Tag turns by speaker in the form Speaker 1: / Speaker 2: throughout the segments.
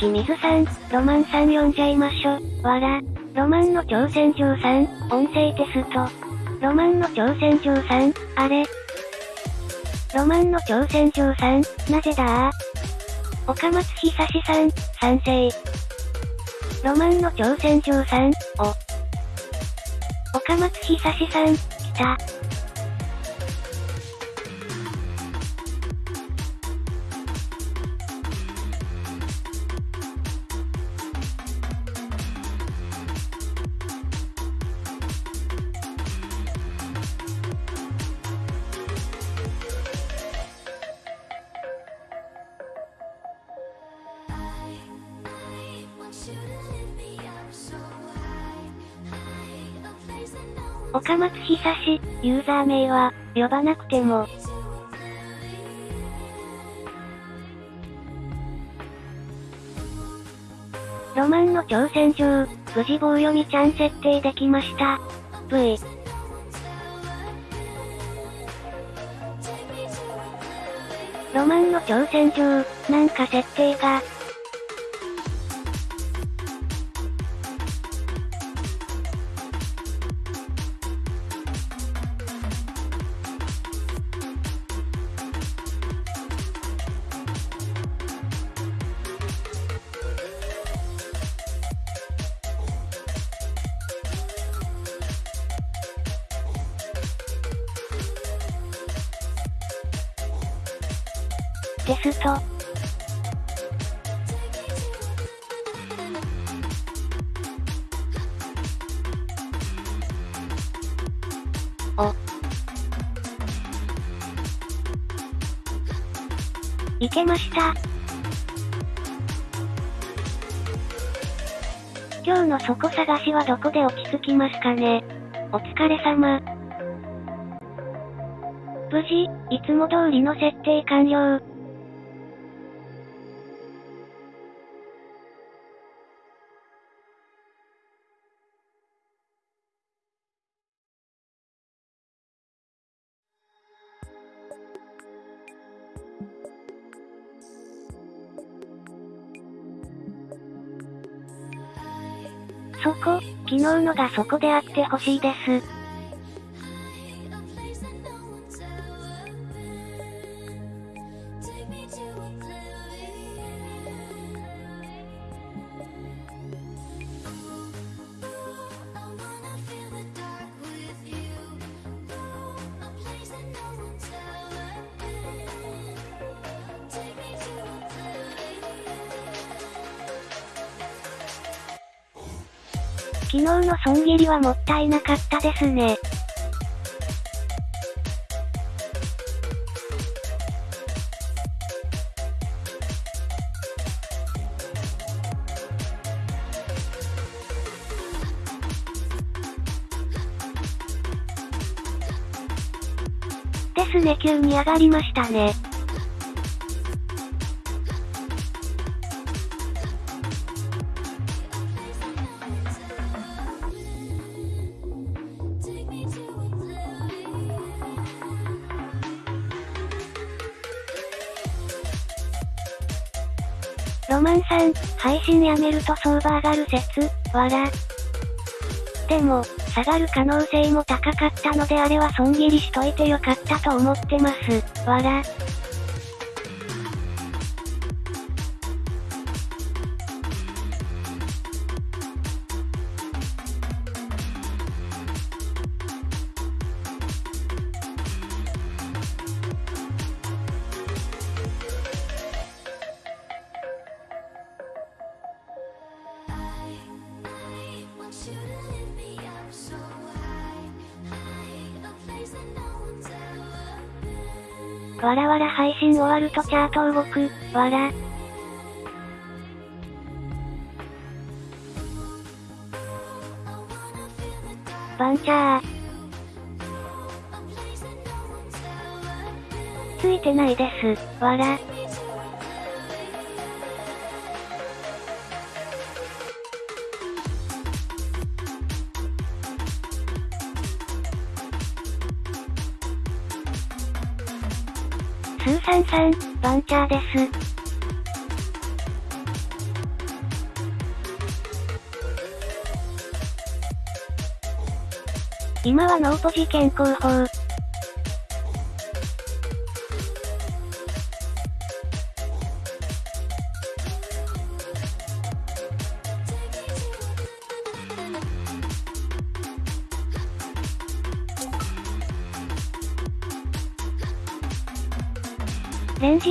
Speaker 1: き水さん、ロマンさん呼んじゃいましょ。わら。ロマンの挑戦状さん、音声テスト。ロマンの挑戦状さん、あれ。ロマンの挑戦状さん、なぜだ？岡松久志さん、賛成。ロマンの挑戦状さん、お。岡松久志さん、ユーザー名は、呼ばなくても。ロマンの挑戦状、無事棒読みちゃん設定できました。V。ロマンの挑戦状、なんか設定が、そこ探しはどこで落ち着きますかねお疲れ様。無事、いつも通りの設定完了。のがそこであってほしいです。はもったいなかったですね。ですね急に上がりましたね。配信やめると相場上がる説、わら。でも、下がる可能性も高かったのであれは損切りしといてよかったと思ってます、わら。終わるとチャート動く、わら。バンチャー。ついてないです、わら。ターです。今はノート事件広報、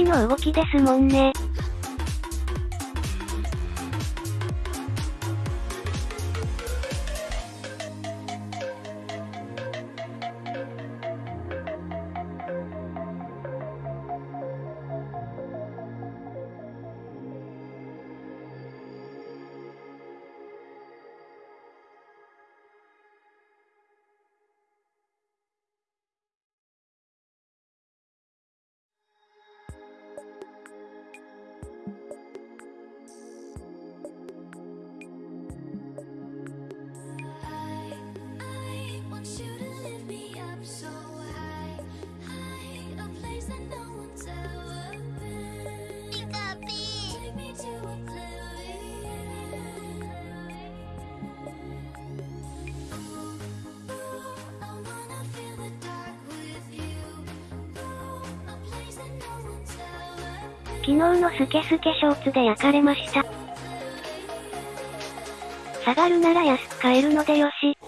Speaker 1: の動きですもんね。昨日のスケスケショーツで焼かれました。下がるなら安く買えるのでよし。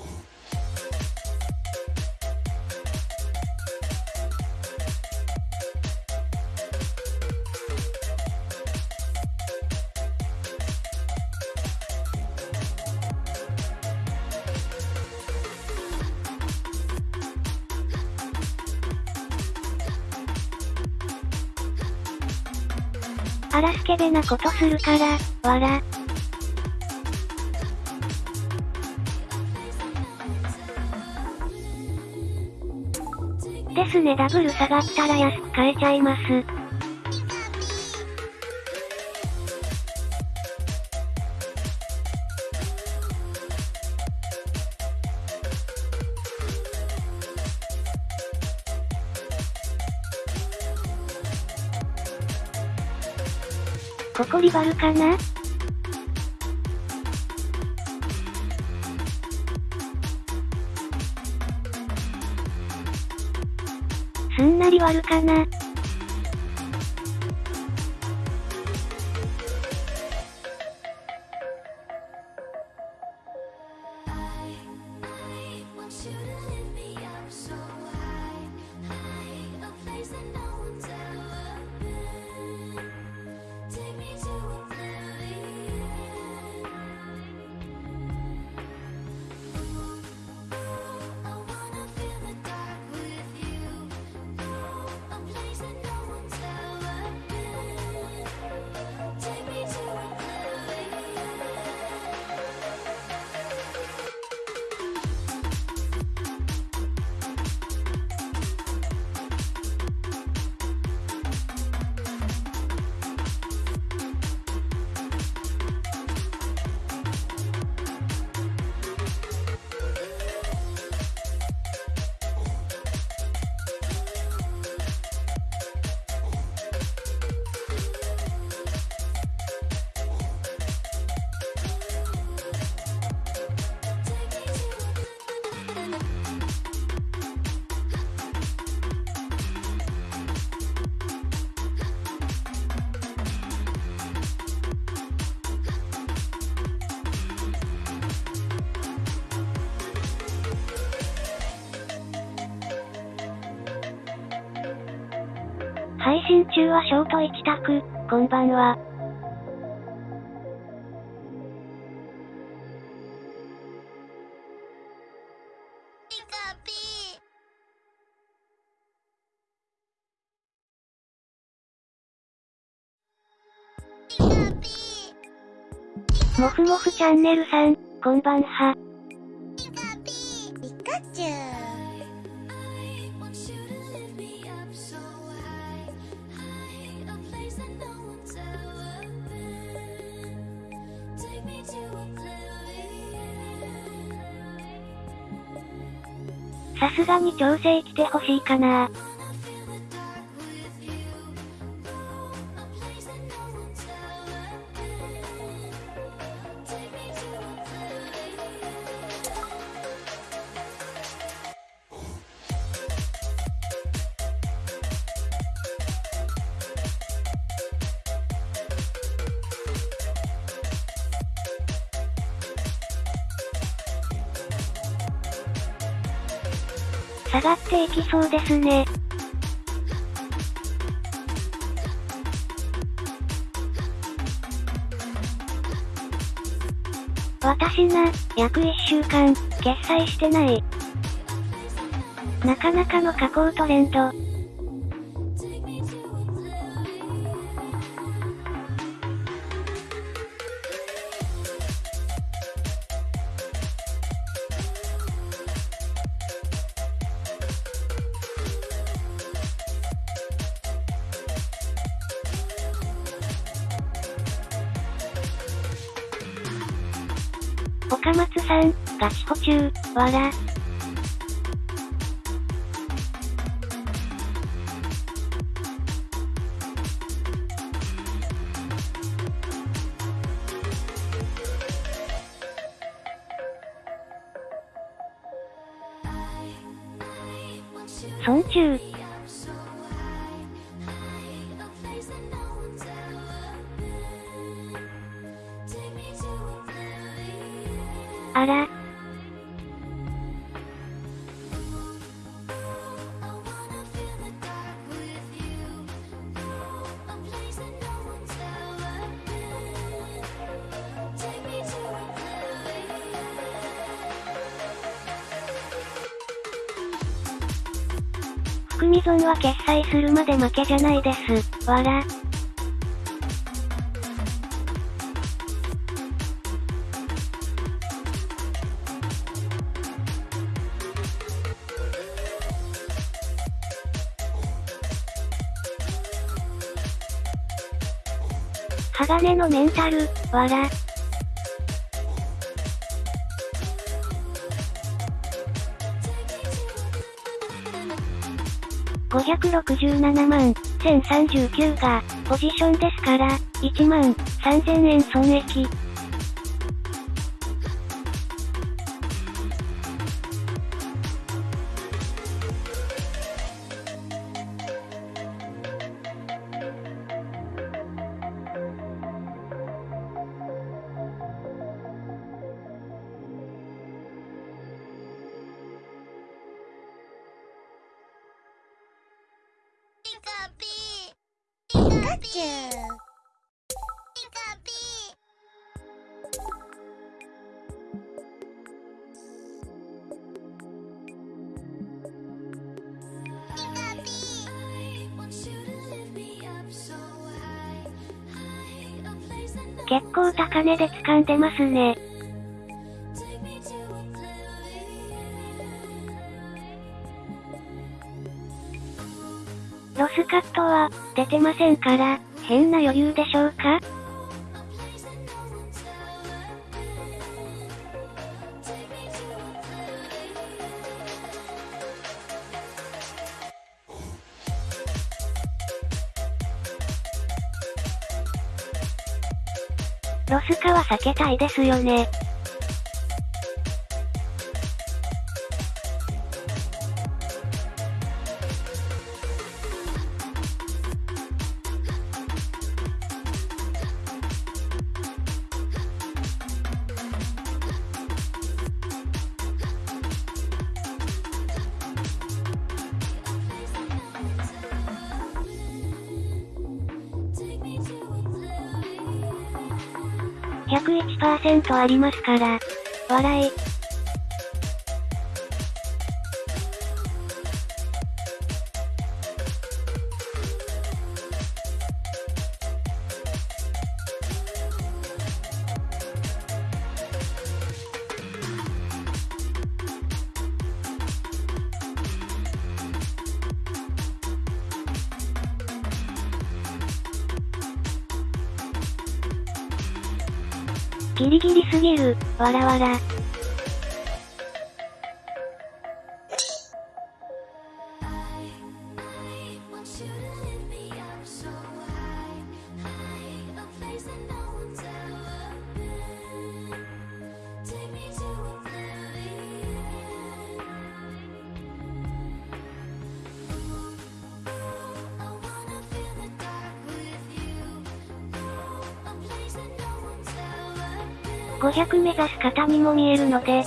Speaker 1: ケベなことするから、わら。ですねダブル下がったら安く買えちゃいます。ここリバルかな？すんなり割るかな？こんばんは。もふもふチャンネルさん、こんばんは。調整来てほしいかな。下がっていきそうですね。私な、約1週間、決済してない。なかなかの下降トレンド。わら。は決済するまで負けじゃないです。わら。鋼のメンタル、わら。567万、1039が、ポジションですから、1万、3000円損益。んでますね。ロスカットは、出てませんから、変な余裕でしょうか？ないですよね。ありますから。笑い。ギリギリすぎる、わらわら。目指す方にも見えるので、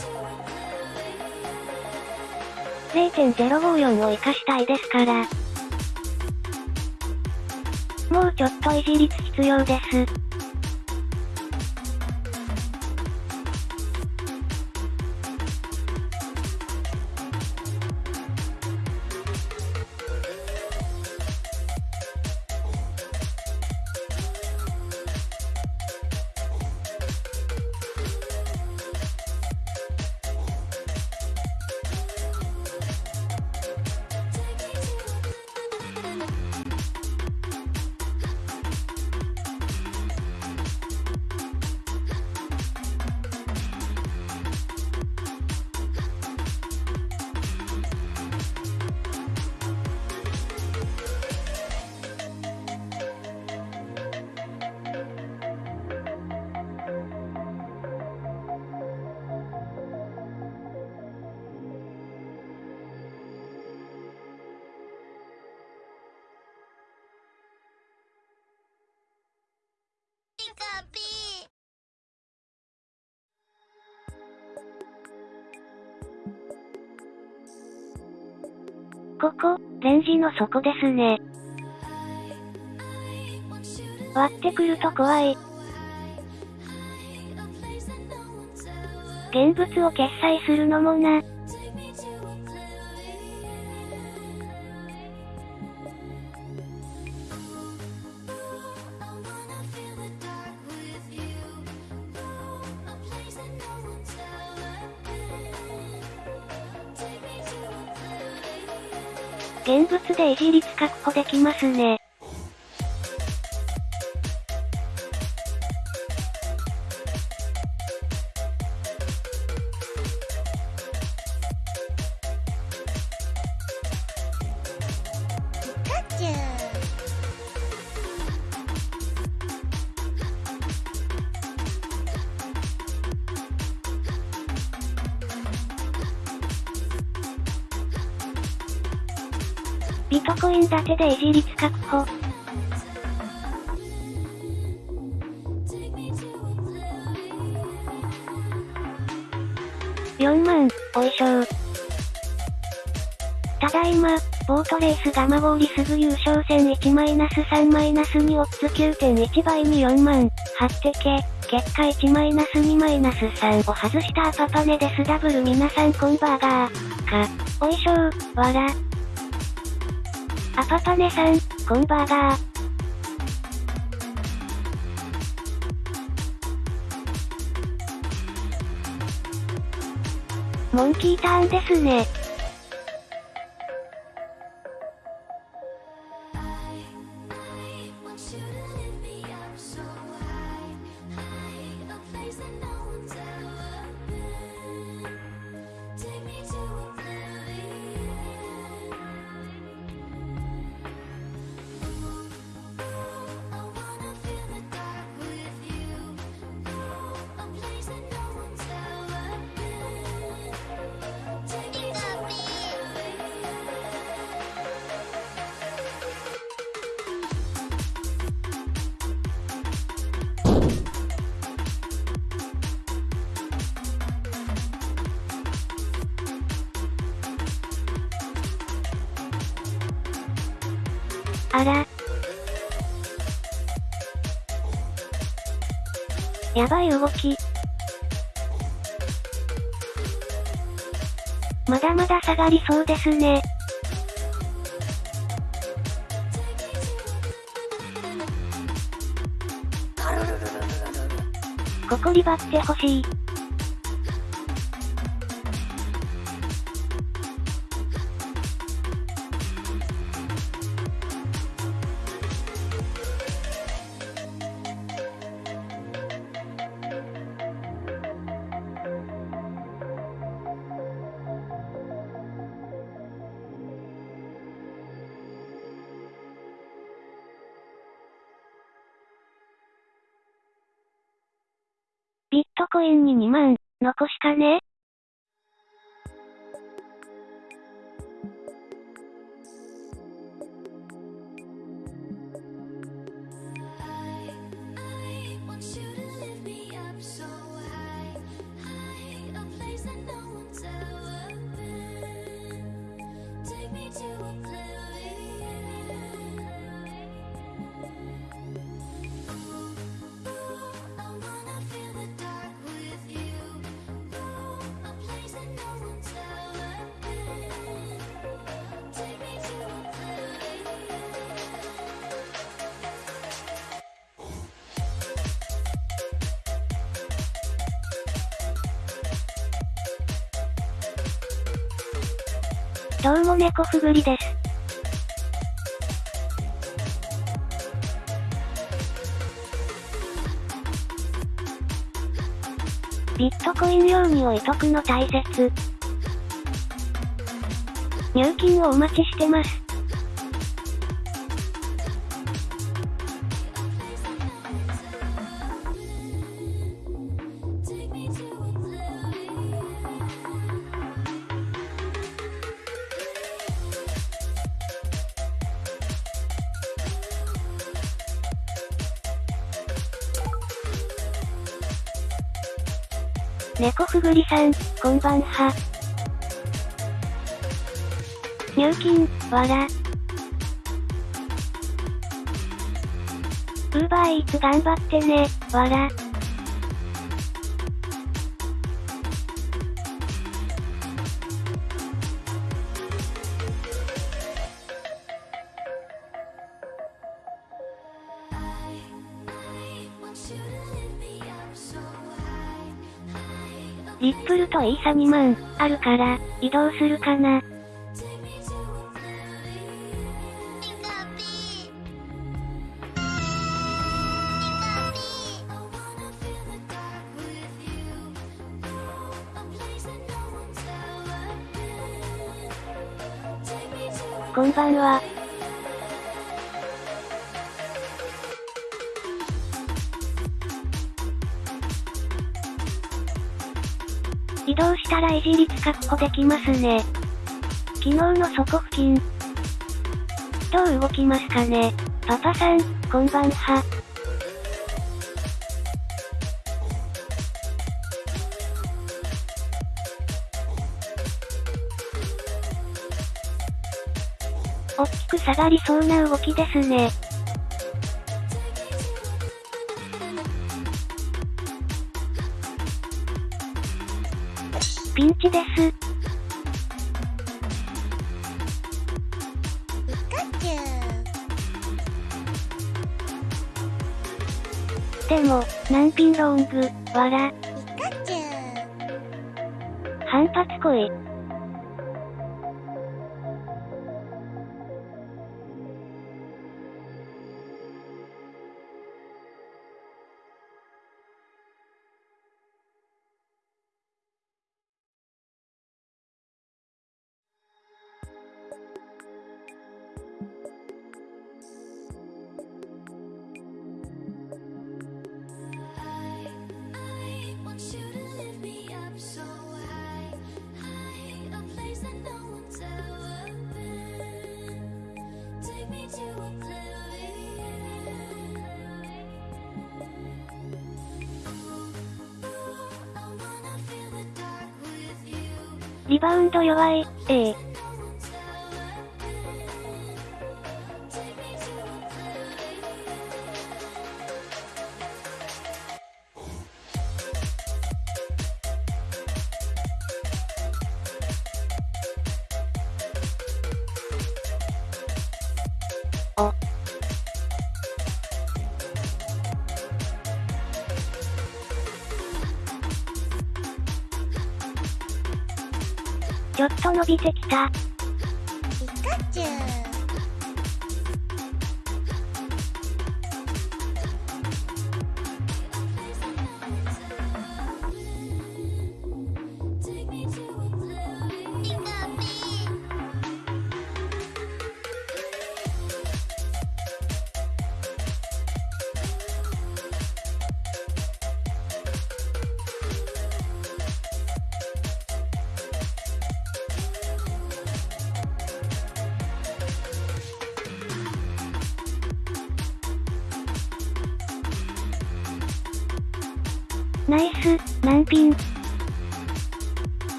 Speaker 1: 0.054を活かしたいですから。もうちょっと維持率必要です。
Speaker 2: そ
Speaker 1: こですね。割ってくると怖い。現物を決済するのもな。で維持率確保できますね。で維持率確保。4万、おいしょ。ただいま、ボートレースガマゴーリすぐ優勝戦1-3-2オッズ9.1倍に4万、張ってけ、結果1-2-3を外したアパパネですダブル皆さんコンバーガー。か、おいしょー、わら。アパパネさん、コンバーガー。モンキーターンですね。やばい動き。まだまだ下がりそうですね。ここリバってほしい。かね。今日も猫ふぐりです。ビットコイン用に置いとくの大切。入金をお待ちしてます。ぐりさん、こんばんは。入金、わら。ウーバーイーツ頑張ってね、わら。ップルとイサ2万、あるから、移動するかな。こんばんは。動したら維持率確保できますね。昨日の底付近。どう動きますかねパパさん、こんばんは。大きく下がりそうな動きですね。わら、
Speaker 2: ピカチュウ。
Speaker 1: 反発来リバウンド弱い、ええ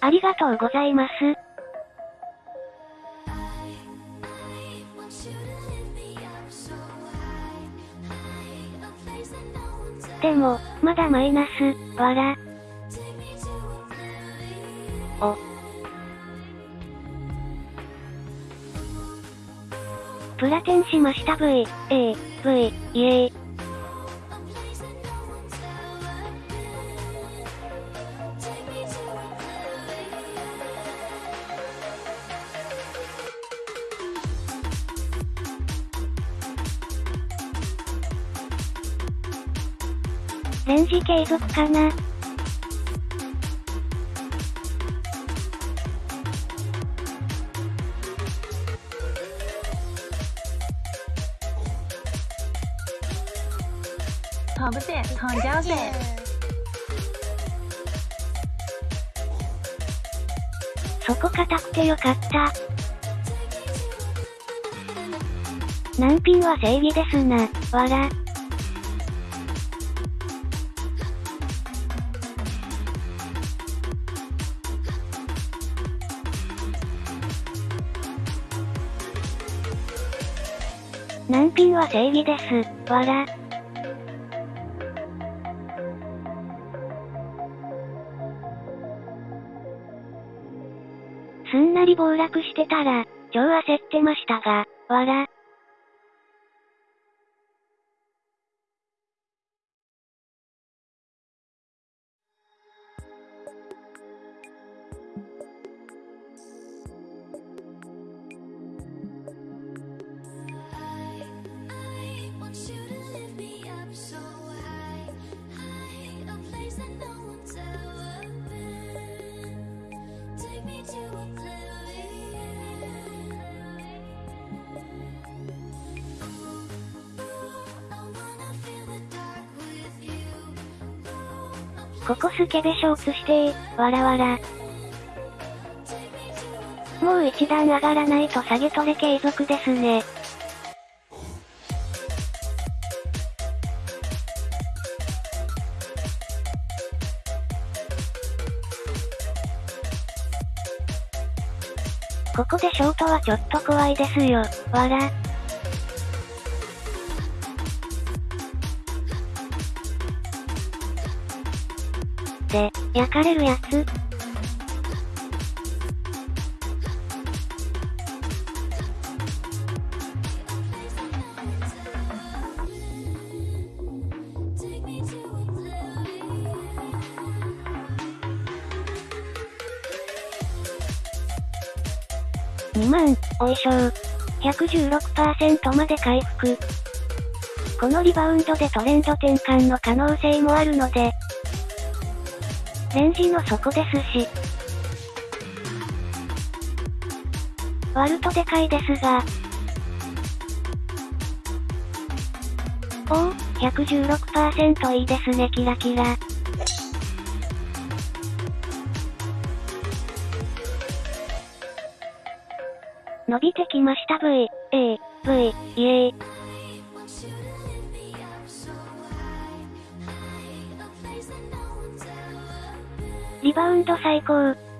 Speaker 1: ありがとうございます。でも、まだマイナス、わら。お。プラテンしました V、A、V、イエー。かな。そこ硬くてよかった。難品は正義ですな、わら。正義です、わら。すんなり暴落してたら、超焦ってましたが、わら。ここスケベショーツしてー、わらわら。もう一段上がらないと下げトレ継続ですね。ここでショートはちょっと怖いですよ、わら。焼かれるやつ2万、おいしょー。116%まで回復。このリバウンドでトレンド転換の可能性もあるので、レンジの底ですし。割るとでかいですが。おお、116%いいですねキラキラ。伸びてきました V、A、V、イエーリバウンド最高。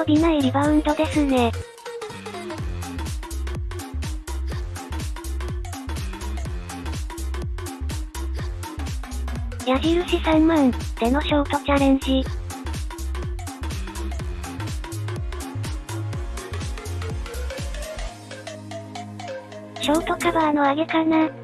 Speaker 1: 伸びないリバウンドですね。矢印3万でのショートチャレンジ。ショートカバーの上げかな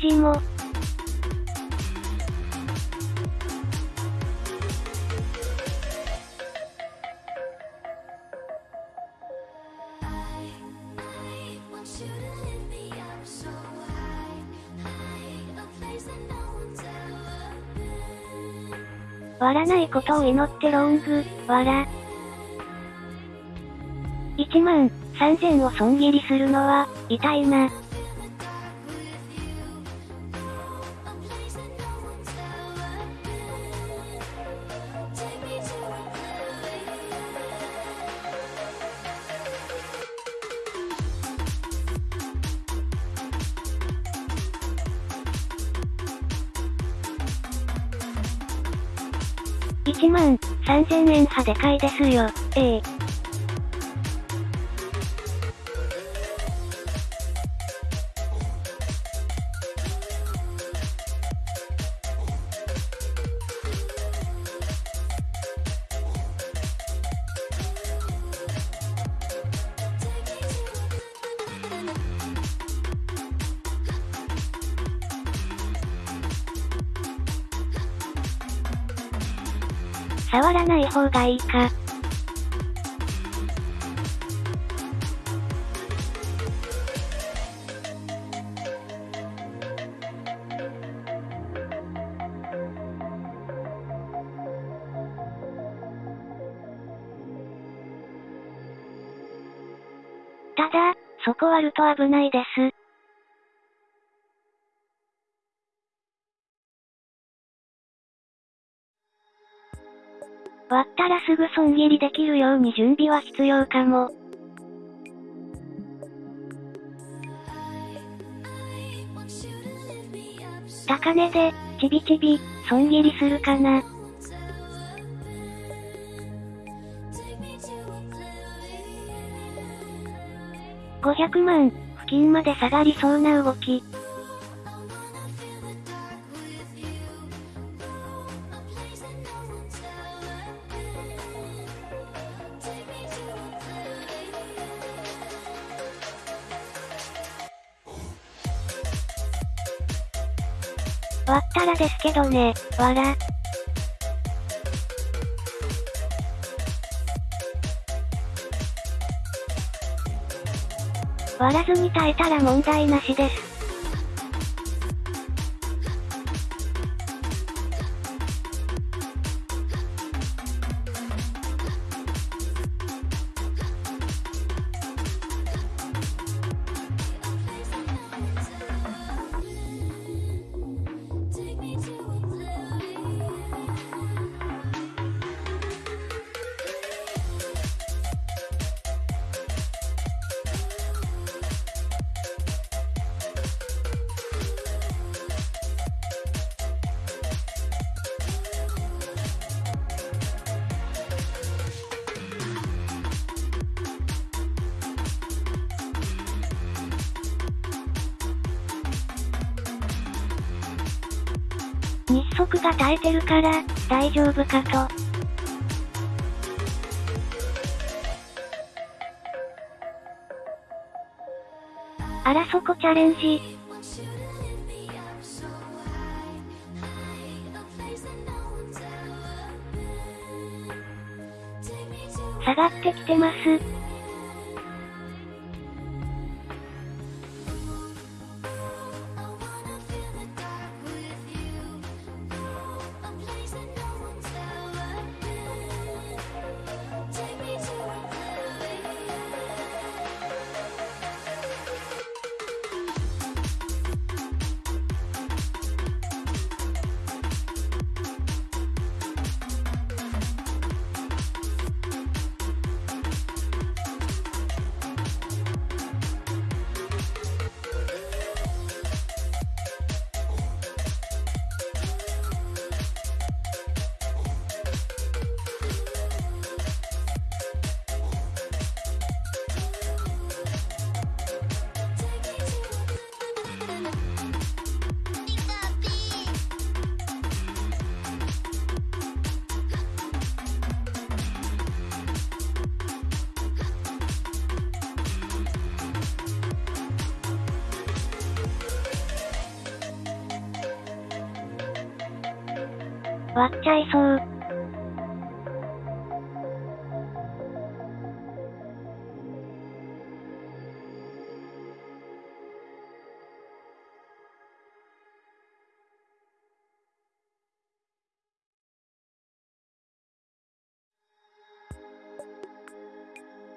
Speaker 1: ぽい感じも。割らないことを祈ってロング、わら。1万3000を損切りするのは、痛いな。はでかいですよ、ええ。方がいいか。ただ、そこ割ると危ないです。すぐ損切りできるように準備は必要かも。高値で、ちびちび、損切りするかな。500万、付近まで下がりそうな動き。ですけどね、わら。割らずに耐えたら問題なしです。から、大丈夫かと。あらそこチャレンジ。下がってきてます。割っちゃいそう。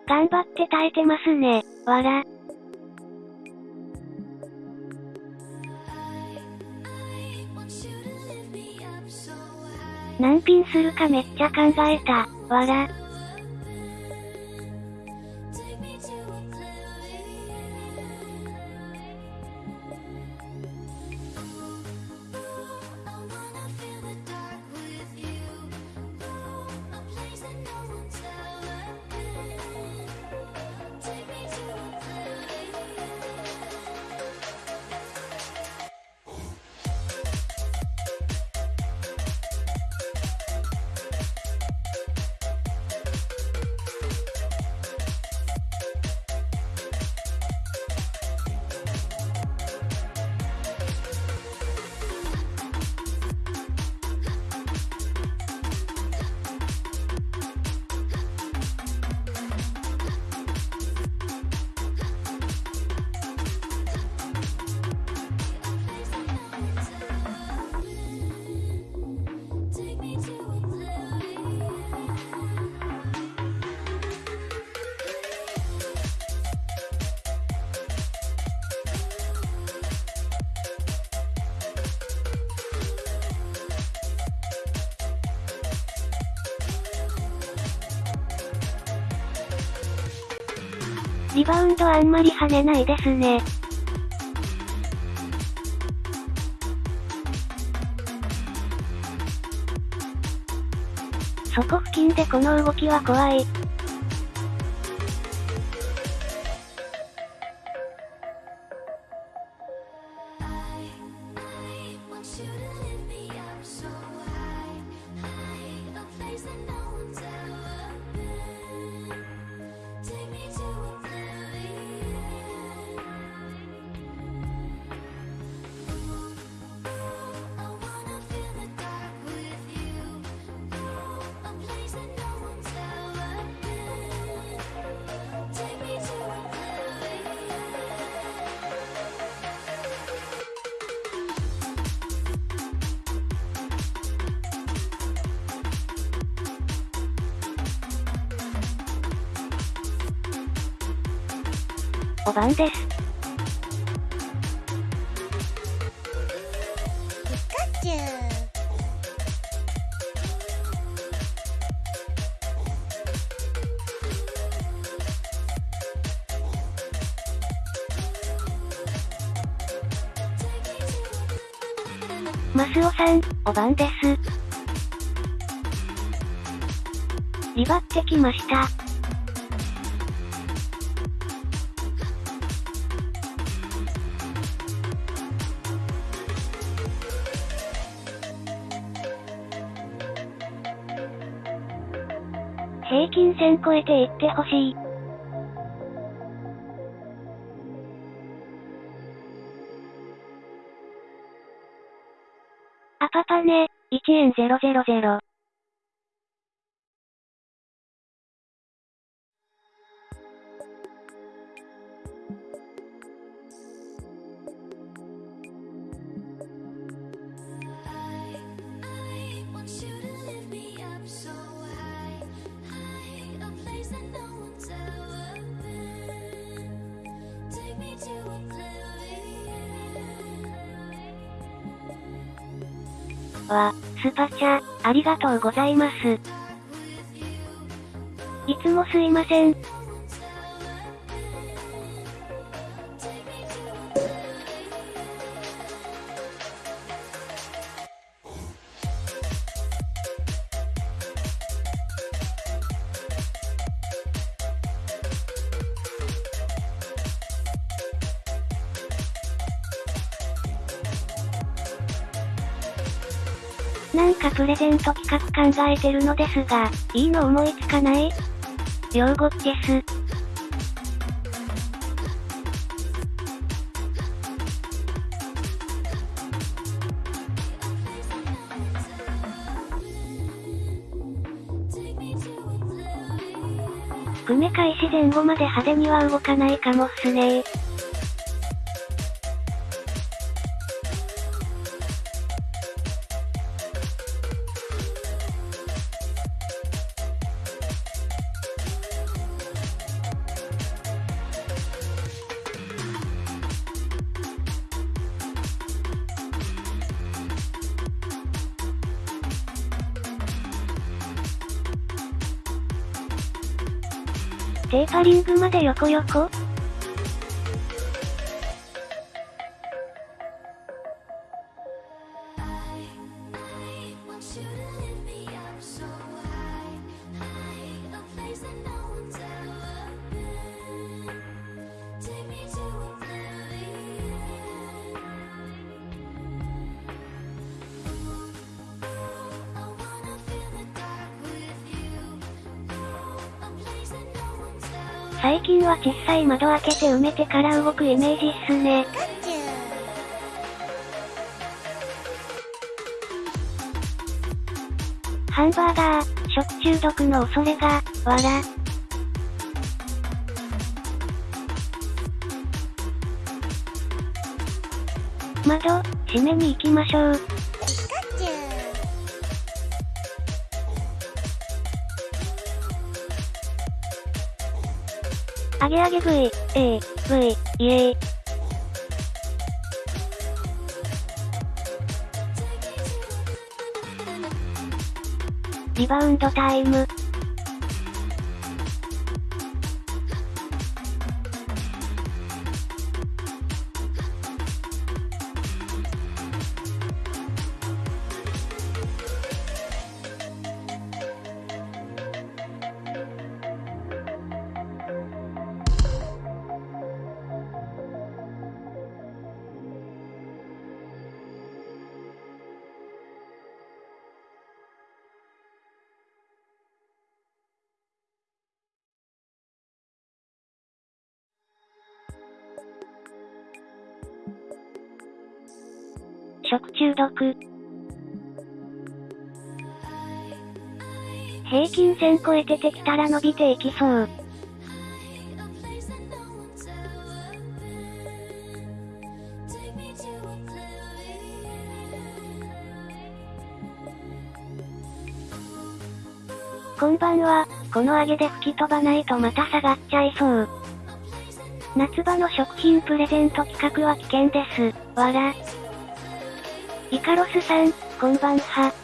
Speaker 1: 頑張って耐えてますね、わら。何ピンするかめっちゃ考えた、わら。まり跳ねないですね。そこ付近でこの動きは怖い。5番です。リバってきました。平均線超えていってほしい。1りがとうございます。いつもすいません。なんかプレゼント企画考えてるのですが、いいの思いつかない？両語です。組め開始前後まで派手には動かないかもっすねリングまで横横近は小さい窓開けて埋めてから動くイメージっすね。ハンバーガー、食中毒の恐れが、わら。窓、閉めに行きましょう。あげあげ V、A、V、イエー。リバウンドタイム。線超えててきたら伸びていきそう。こんばんは、この上げで吹き飛ばないとまた下がっちゃいそう。夏場の食品プレゼント企画は危険です。わら。イカロスさん、こんばんは。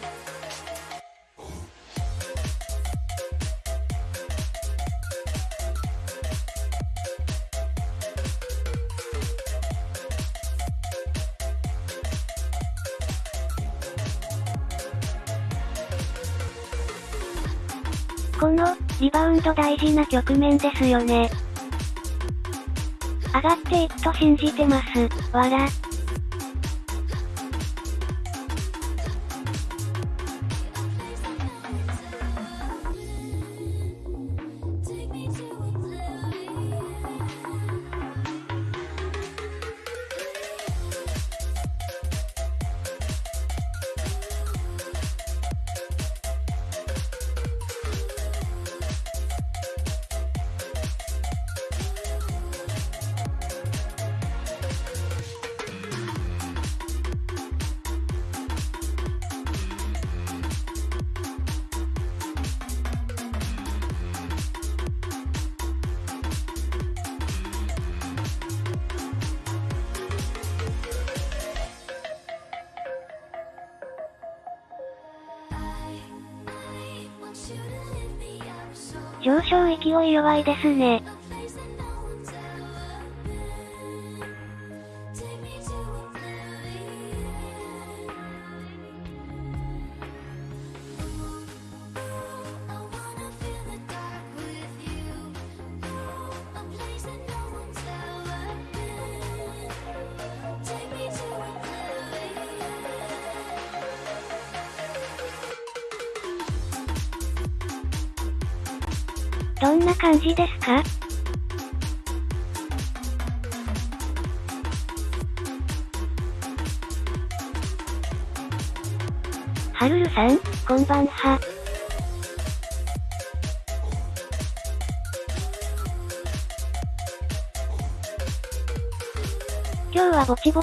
Speaker 1: と大事な局面ですよね。上がっていくと信じてます。わら。上昇勢い弱いですね。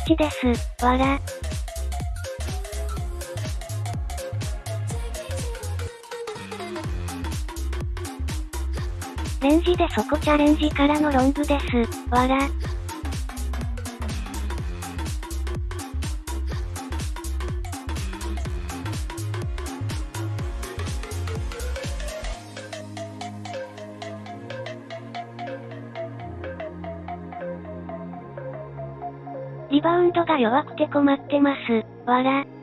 Speaker 1: ちです、わら。レンジでそこチャレンジからのロングです、わら。ンドが弱くて困ってます、わら。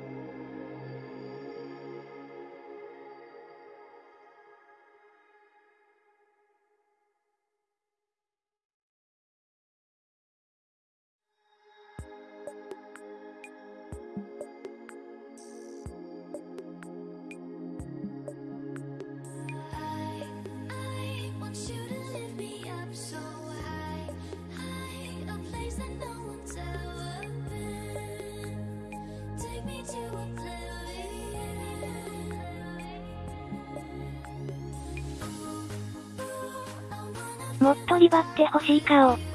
Speaker 1: しい顔。上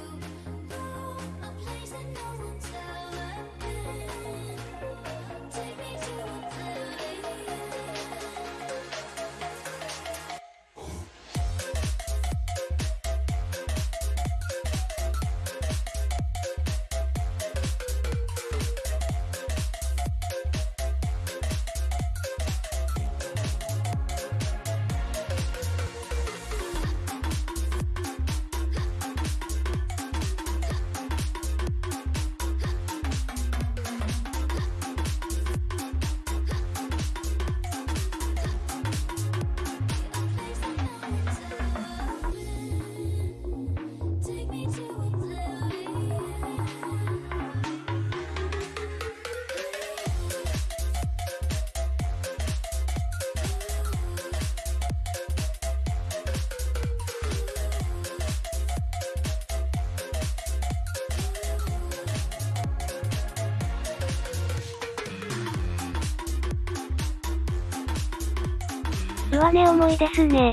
Speaker 1: ですね。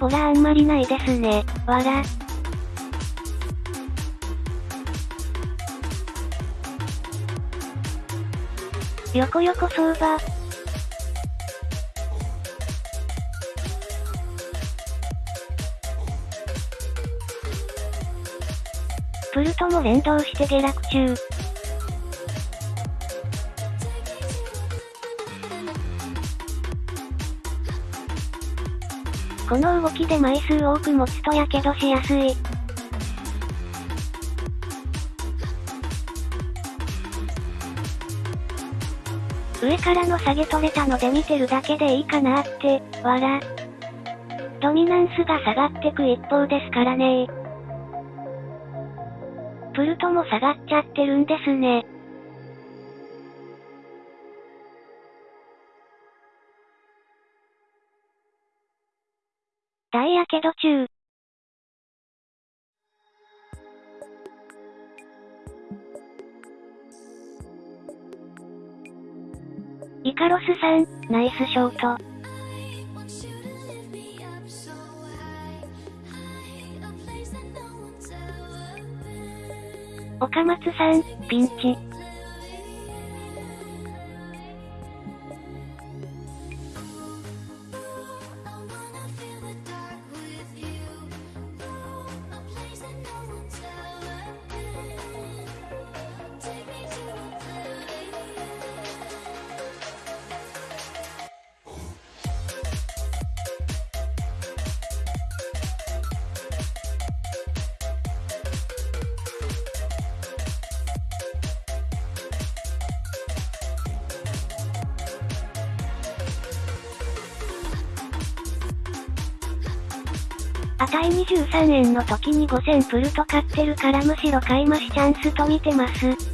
Speaker 1: ボラあんまりないですね。わら。横横相場。プルトも連動して下落中。この動きで枚数多く持つとやけどしやすい。上からの下げ取れたので見てるだけでいいかなって、わら。ドミナンスが下がってく一方ですからねプルトも下がっちゃってるんですね。大やけど中。イカロスさん、ナイスショート。岡松さん、ピンチ。13円の時に5000プルト買ってるからむしろ買い増しチャンスと見てます。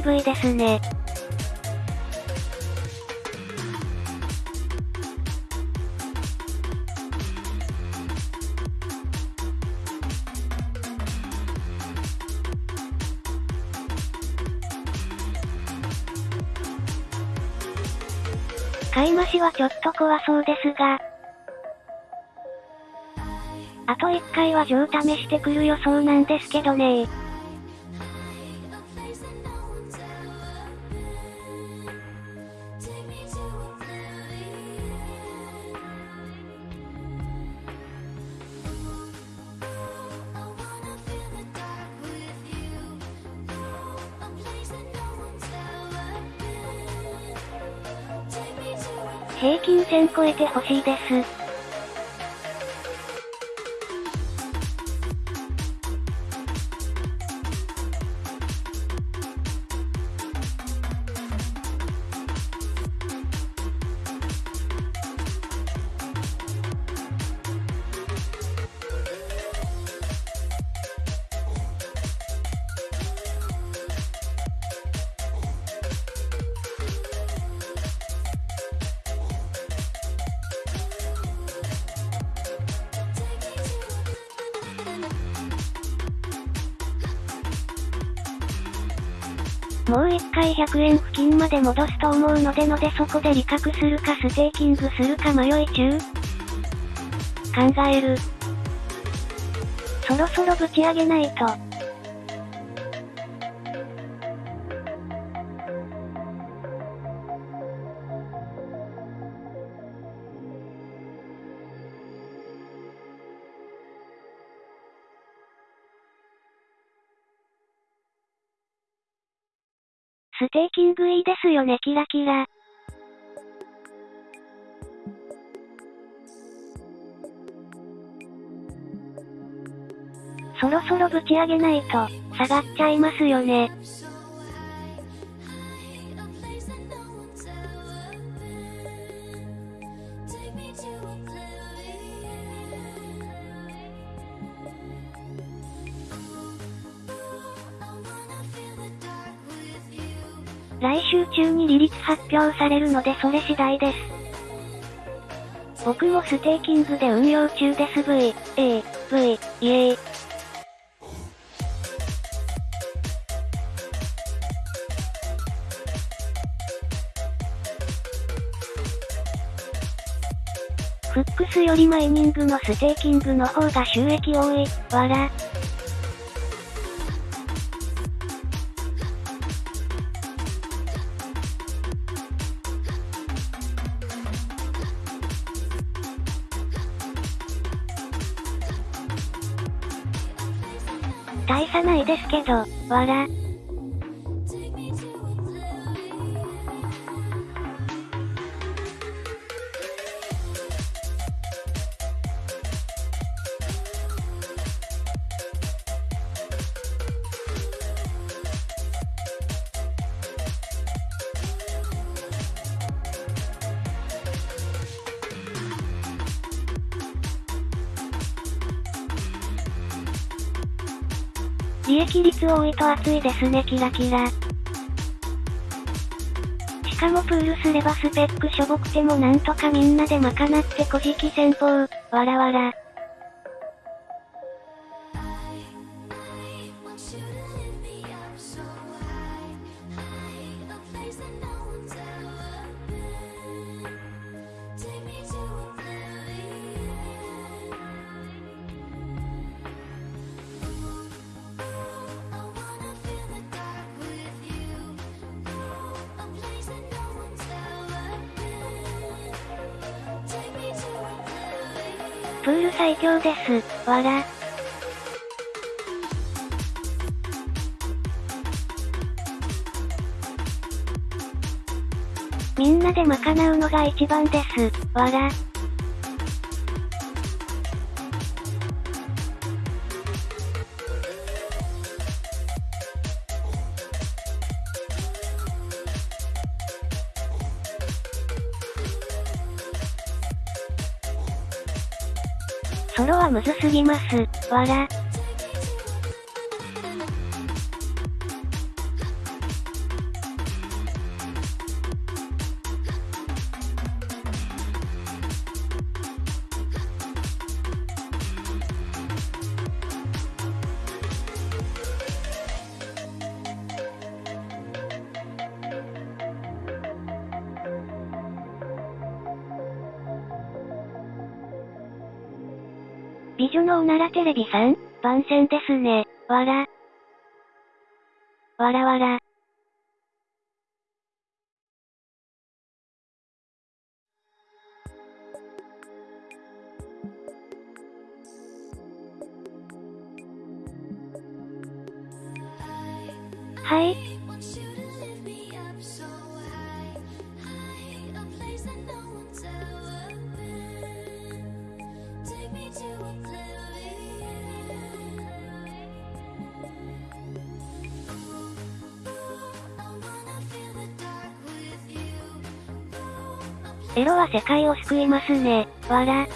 Speaker 1: 渋いですね。買い増しはちょっと怖そうですが。あと1回は上試してくる予想なんですけどねほしいです。100円付近まで戻すと思うのでのでそこで利確するかステーキングするか迷い中考える。そろそろぶち上げないと。よねキラキラ。そろそろぶち上げないと、下がっちゃいますよね。発表されるのでそれ次第です。僕もステーキングで運用中です V、A、V、イエーイ。フックスよりマイニングのステーキングの方が収益多い、わら。わら。多いと暑いですねキラキラ。しかもプールすればスペックしょぼくてもなんとかみんなで賄ってこじき戦法、わらわら。プール最強です、わら。みんなで賄うのが一番です、わら。わら。らテレビさん、番宣ですね、わら。わらわら。ロは世界を救いますね、わら。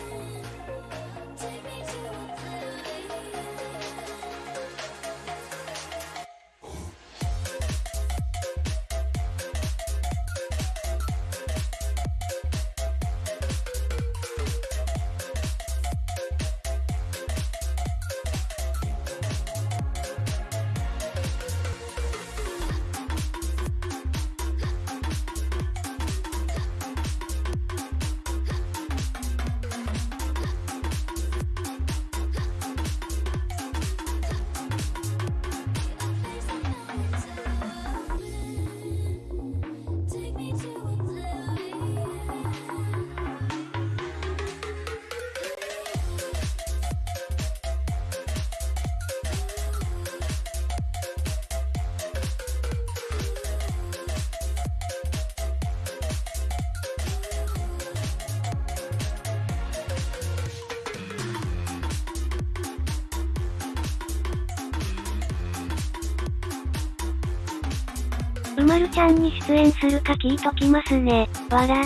Speaker 1: うまるちゃんに出演するか聞いときますね、わら。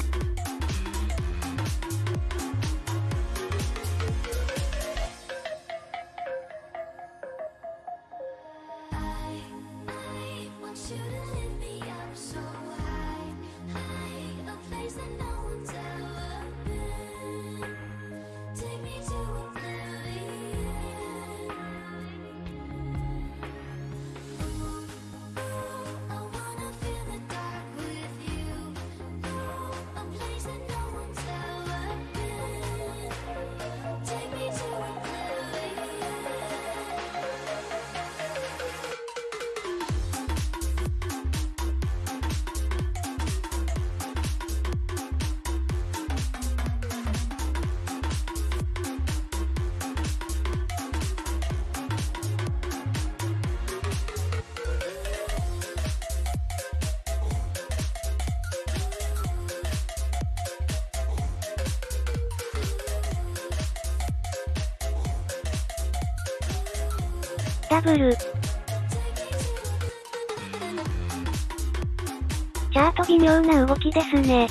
Speaker 1: きですね。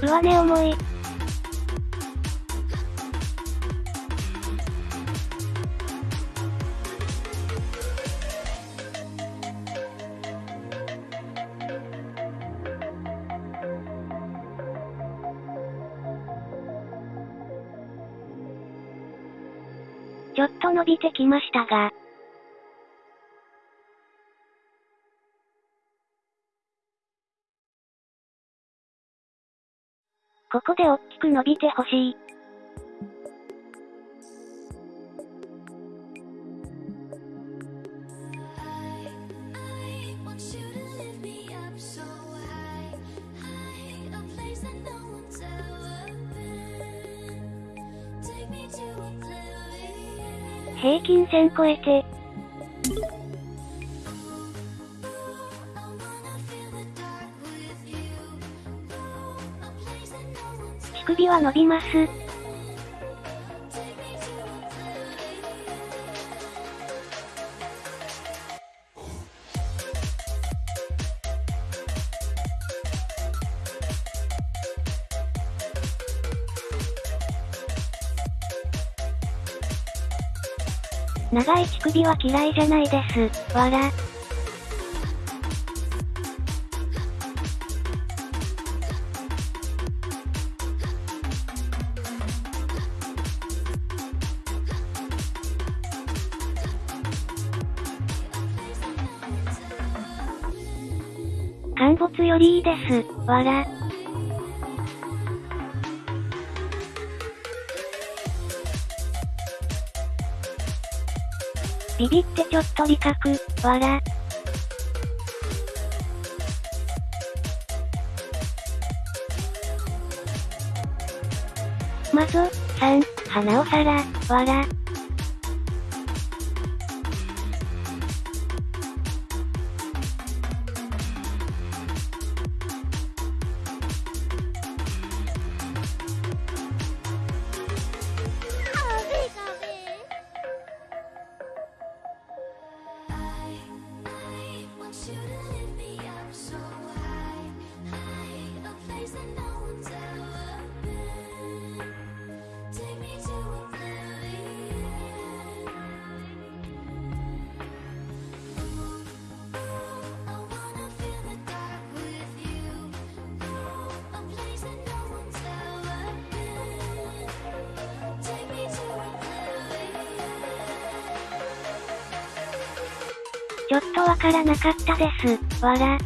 Speaker 1: 上値重い。ちょっと伸びてきましたが、伸びてほしい。平均線超えて。は伸びます。長い乳首は嫌いじゃないです。わら。です。わら。ビビってちょっと理覚、わら。まず、3、花お皿、わら。ちょっとわからなかったです。わら。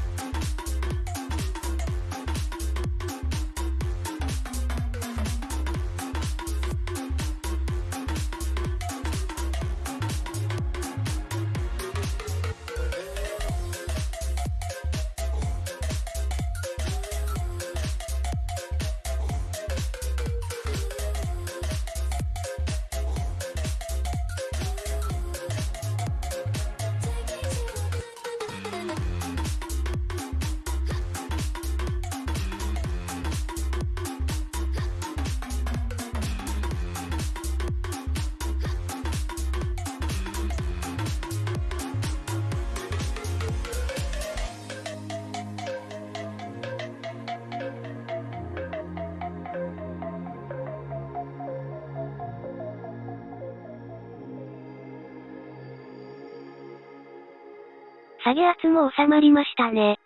Speaker 1: も収まりましたね。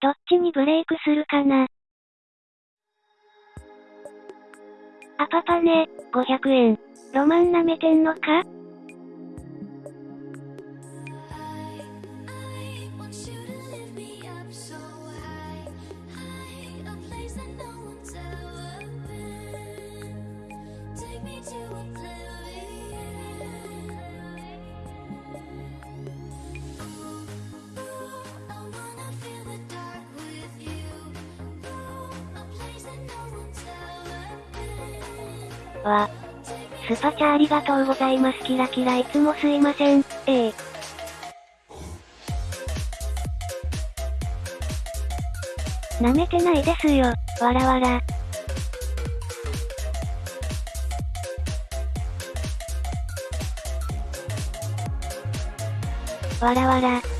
Speaker 1: どっちにブレイクするかなアパパね、500円。ロマン舐めてんのか？ありがとうございますキラキラいつもすいません。ええ舐めてないですよ。わらわら。わらわら。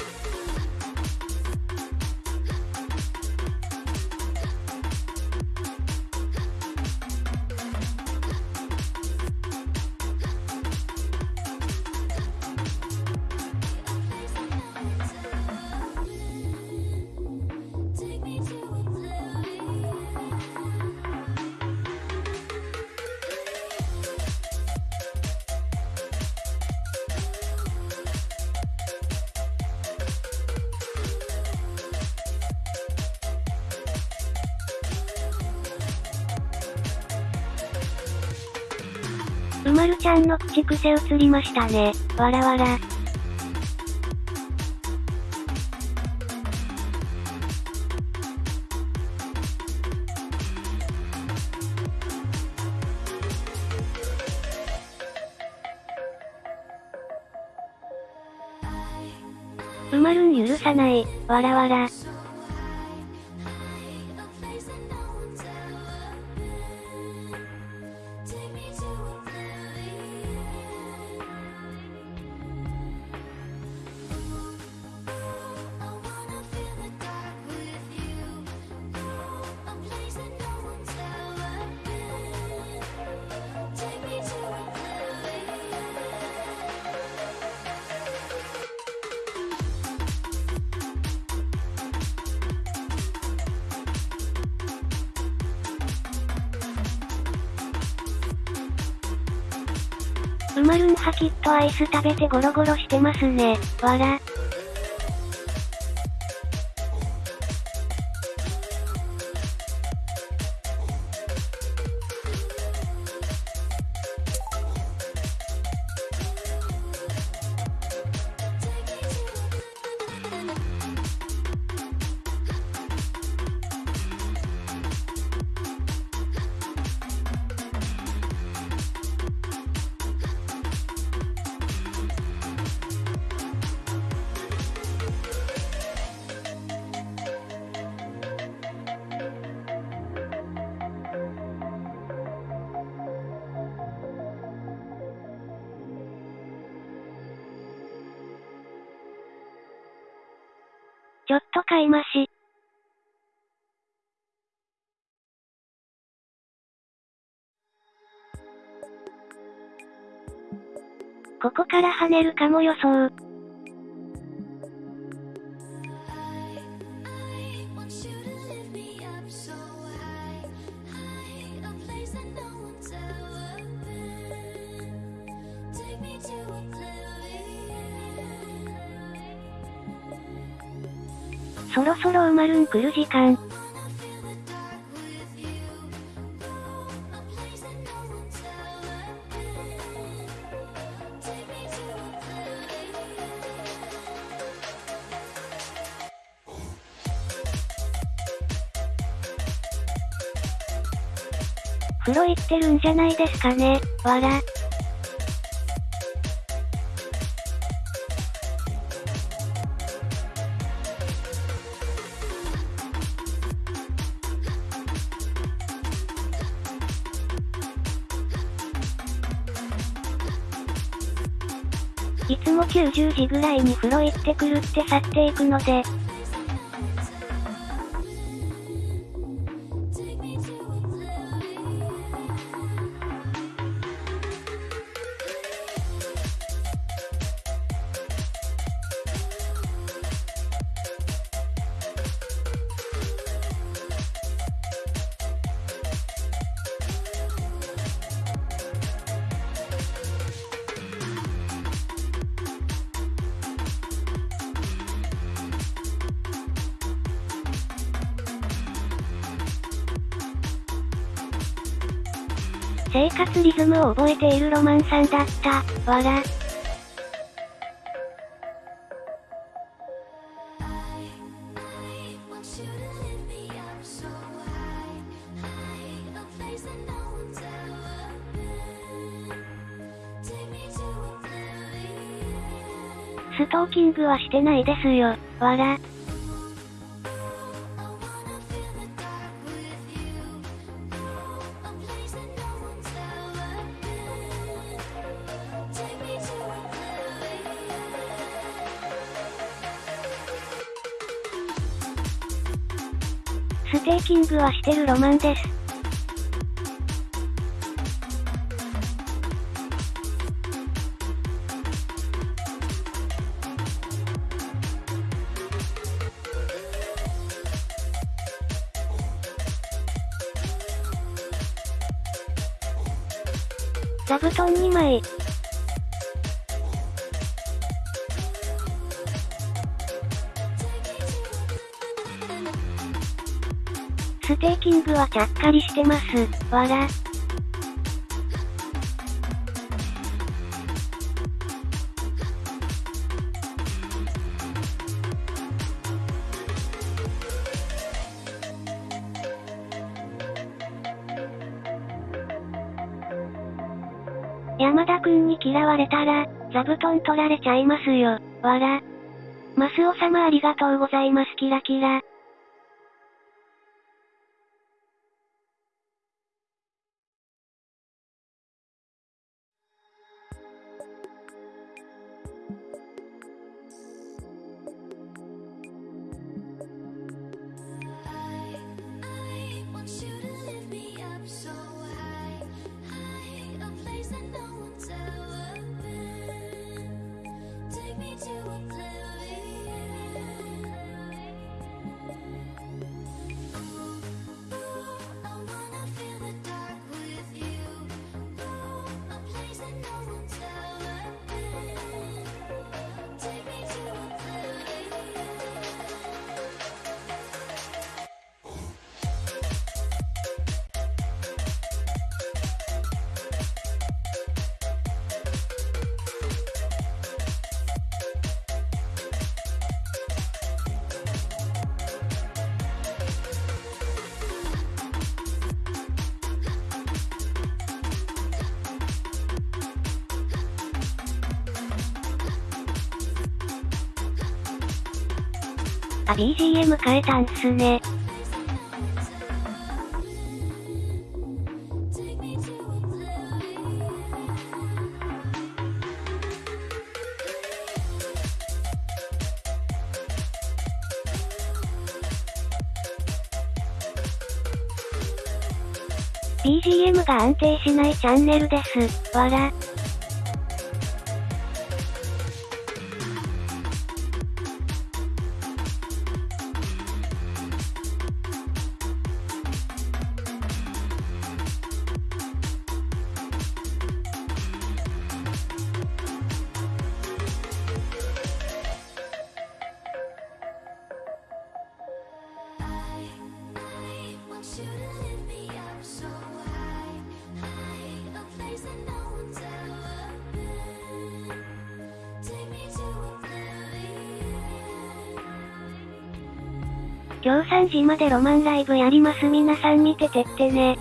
Speaker 1: ちゃんの口癖映りましたね。わらわら。うまるん許さない、わらわら。ス食べてゴロゴロしてますね。わら。ちょっと買い増し。ここから跳ねるかも予想。来る時間。風呂行ってるんじゃないですかね、わら。夜10時ぐらいに風呂行ってくるって去っていくので、リズムを覚えているロマンさんだった、わら。ストーキングはしてないですよ、わら。笑グはしてるロマンです。座布団2枚。部はちゃっかりしてます。わら。山田くんに嫌われたら、座布団取られちゃいますよ。わら。マスオ様ありがとうございますキラキラ。あ、BGM 変えたんすね。BGM が安定しないチャンネルです。わら。でロマンライブやります皆さん見ててってね。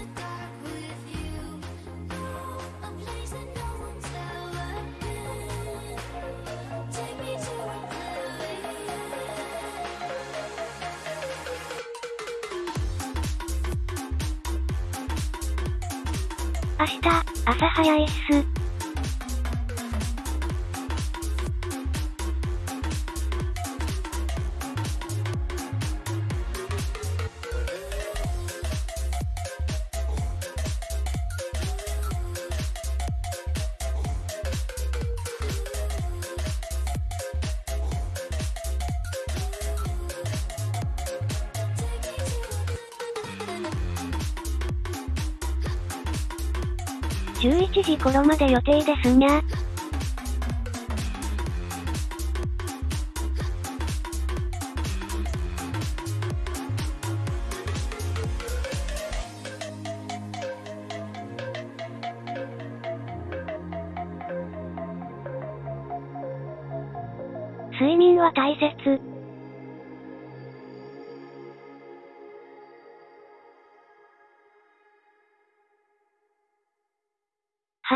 Speaker 1: 時頃まで予定ですにゃ。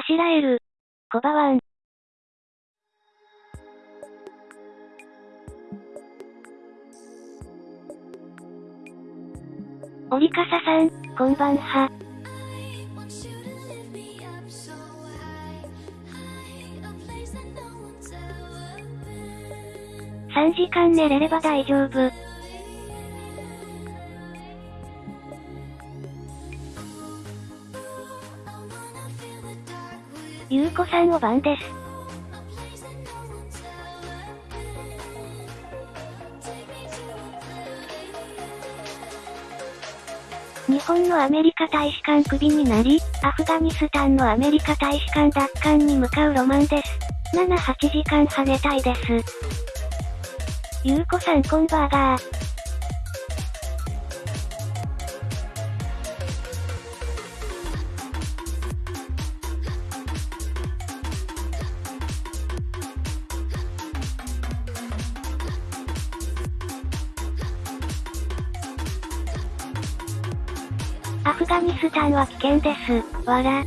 Speaker 1: しらえる。コバワン。折笠さん、こんばんは。3時間寝れれば大丈夫。ゆうこさんお番です。日本のアメリカ大使館クビになり、アフガニスタンのアメリカ大使館奪還に向かうロマンです。7、8時間跳ねたいです。ゆうこさんこんバーガー。アフガニスタンは件です。わら。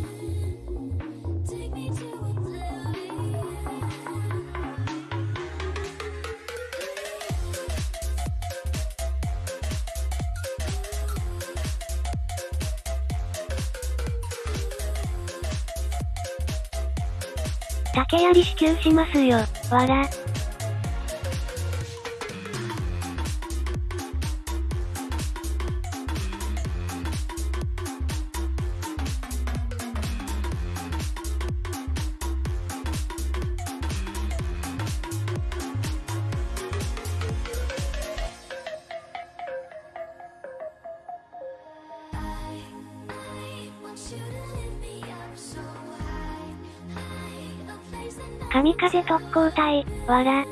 Speaker 1: 竹槍支給しますよ。わら。神風特攻隊、わら。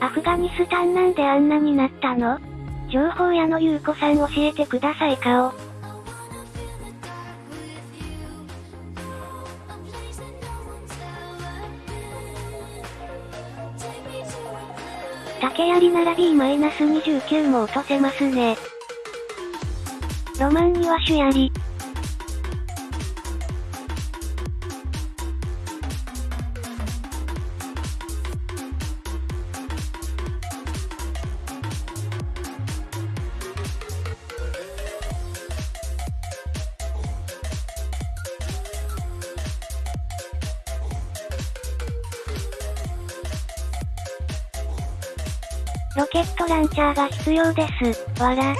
Speaker 1: アフガニスタンなんであんなになったの？情報屋のゆうこさん教えてください顔。竹槍なら B-29 も落とせますね。ロマンには主槍。チャーが必要です。わら。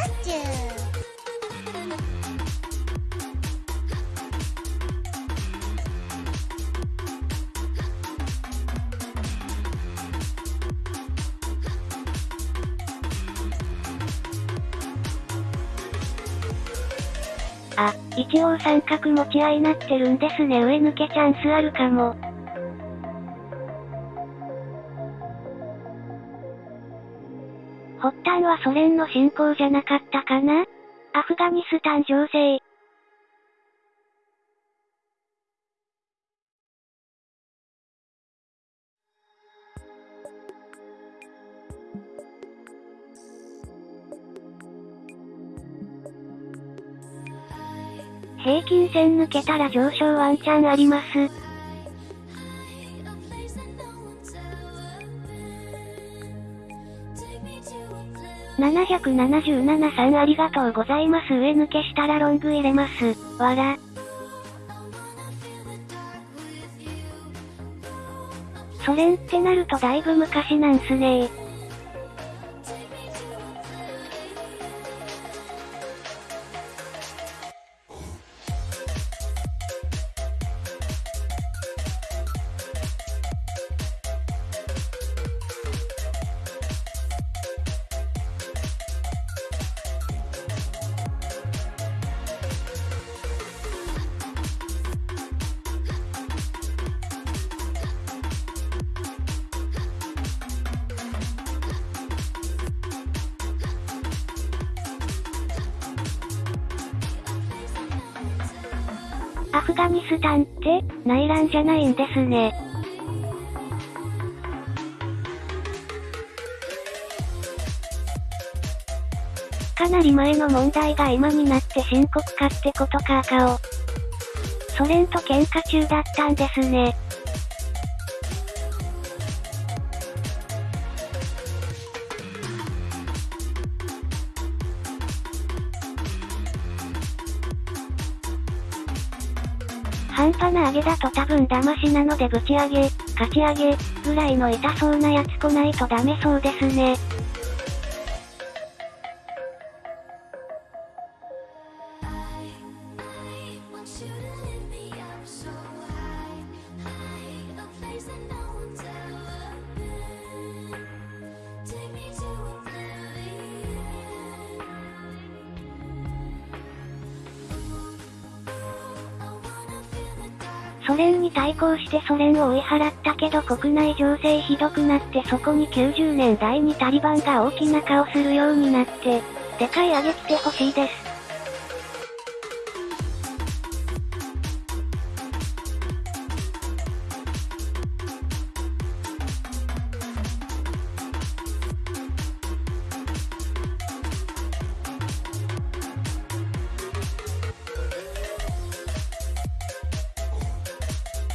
Speaker 1: あ、一応三角持ち合いなってるんですね。上抜けチャンスあるかも。ソ連の侵攻じゃなかったかな？アフガニスタン情勢。平均線抜けたら上昇ワンチャンあります。777さんありがとうございます。上抜けしたらロング入れます。わら。ソ連ってなるとだいぶ昔なんすねですね。かなり前の問題が今になって深刻化ってことか赤を。ソ連と喧嘩中だったんですね。半端な上げだと多分騙しなのでぶち上げ、かち上げ、ぐらいの痛そうなやつ来ないとダメそうですね。こうしてソ連を追い払ったけど国内情勢ひどくなってそこに90年代にタリバンが大きな顔するようになって、でかい上げ来てほしいです。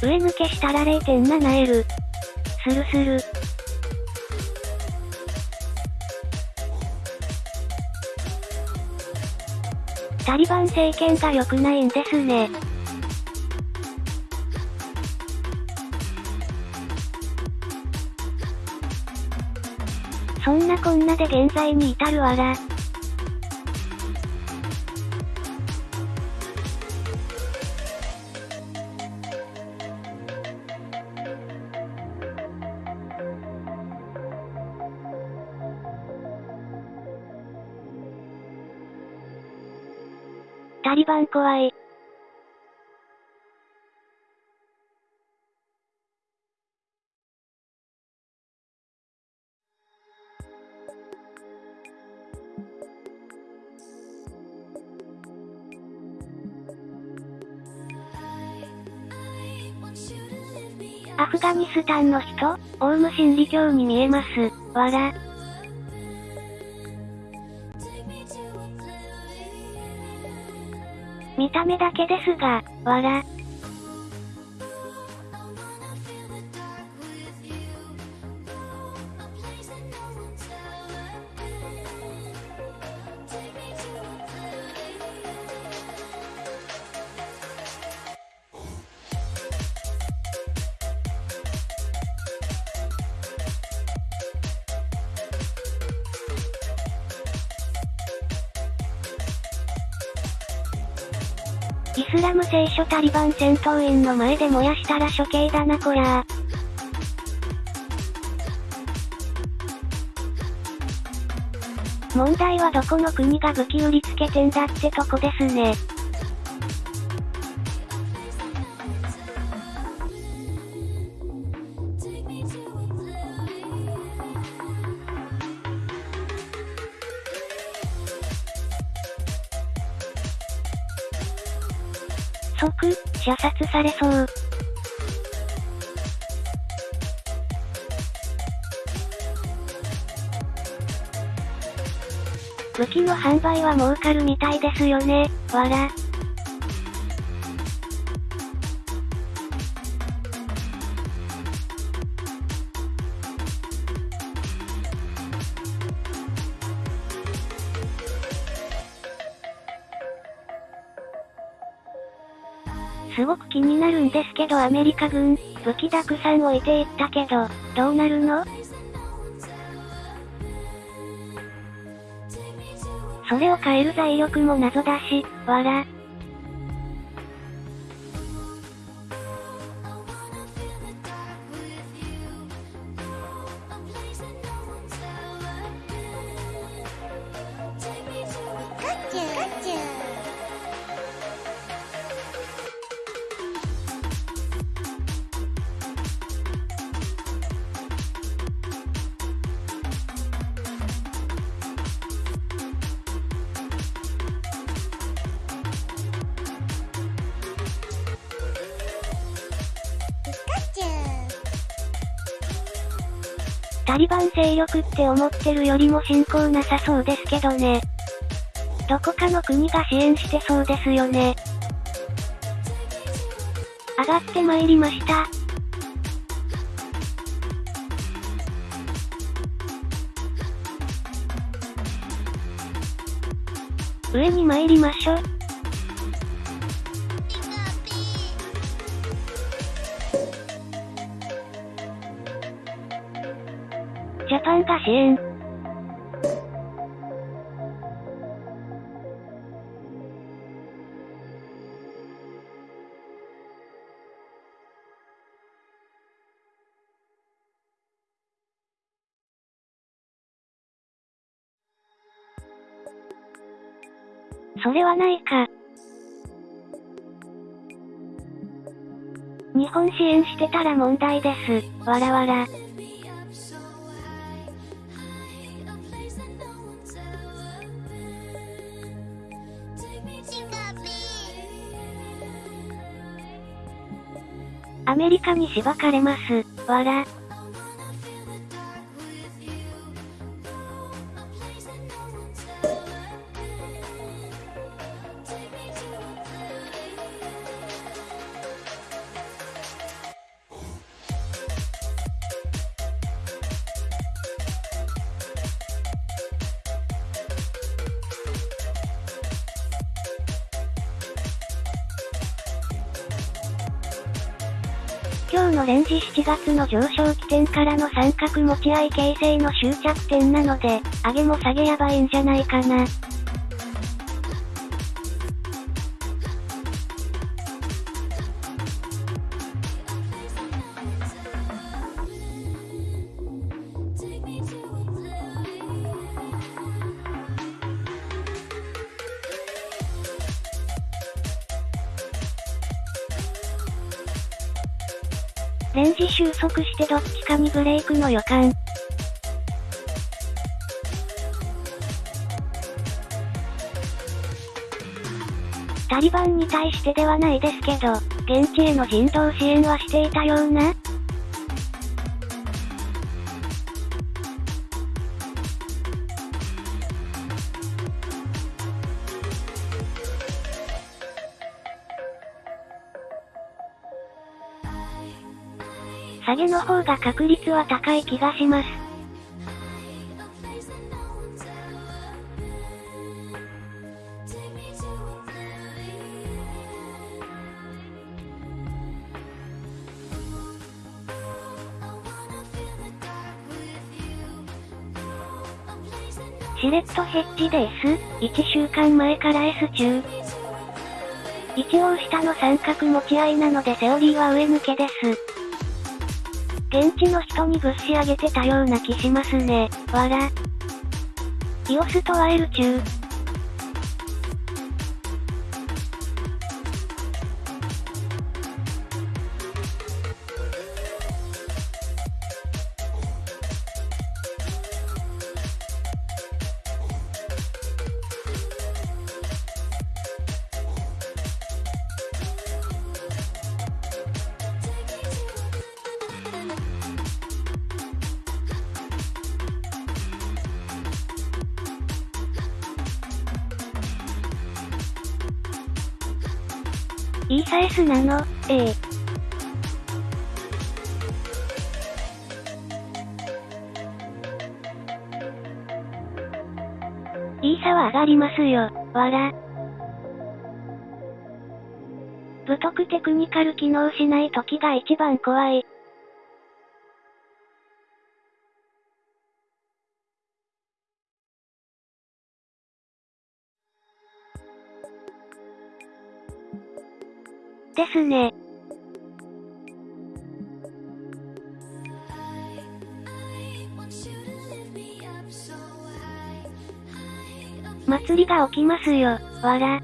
Speaker 1: 上抜けしたら 0.7L。するする。タリバン政権が良くないんですね。そんなこんなで現在に至るわら。タリバン怖い。アフガニスタンの人オウム真理教に見えます。わら。た目だけですが、わら。タリバン戦闘員の前で燃やしたら処刑だなこら問題はどこの国が武器売りつけてんだってとこですね。売は儲かるみたいですよね、わら。すごく気になるんですけどアメリカ軍、武器たくさん置いていったけど、どうなるの？それを変える財力も謎だし、わら。力って思ってるよりも進行なさそうですけどね。どこかの国が支援してそうですよね。上がってまいりました。上に参りましょ。が支援。それはないか。日本支援してたら問題です。わらわら。アメリカにしばかれます。わら。月の上昇起点からの三角持ち合い形成の終着点なので、上げも下げやばいんじゃないかな。レイクの予感。タリバンに対してではないですけど、現地への人道支援はしていたような？げの方が確率は高い気がします。シレットヘッジで S、1週間前から S 中。一応下の三角持ち合いなのでセオリーは上抜けです。現地の人にぶっし上げてたような気しますね。わら。イオスとワイル中。よ、わら。武徳テクニカル機能しない時が一番怖い。が起きますよ、わら。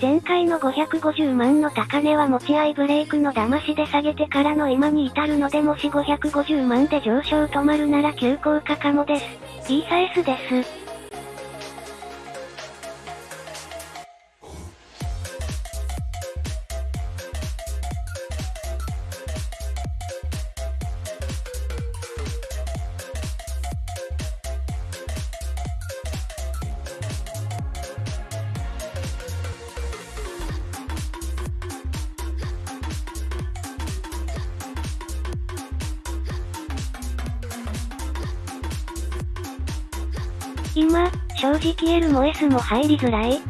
Speaker 1: 前回の550万の高値は持ち合いブレイクの騙しで下げてからの今に至るのでもし550万で上昇止まるなら急降下かもです。イーサ S です。も入りづらい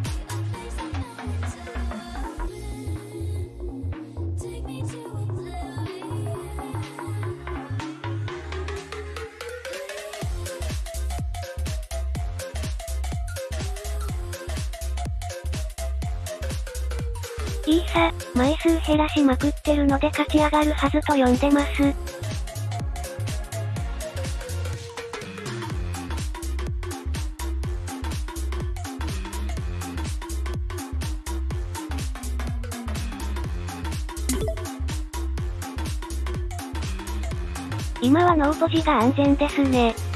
Speaker 1: いいさ、枚数減らしまくってるので勝ち上がるはずと読んでます。今はノーポジが安全ですね。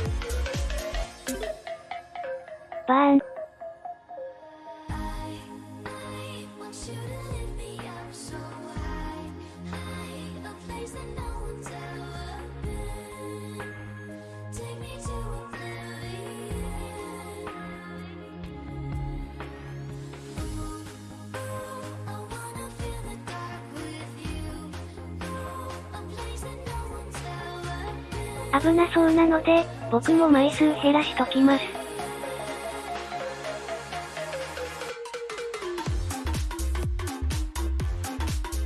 Speaker 1: 危なそうなので、僕も枚数減らしときます。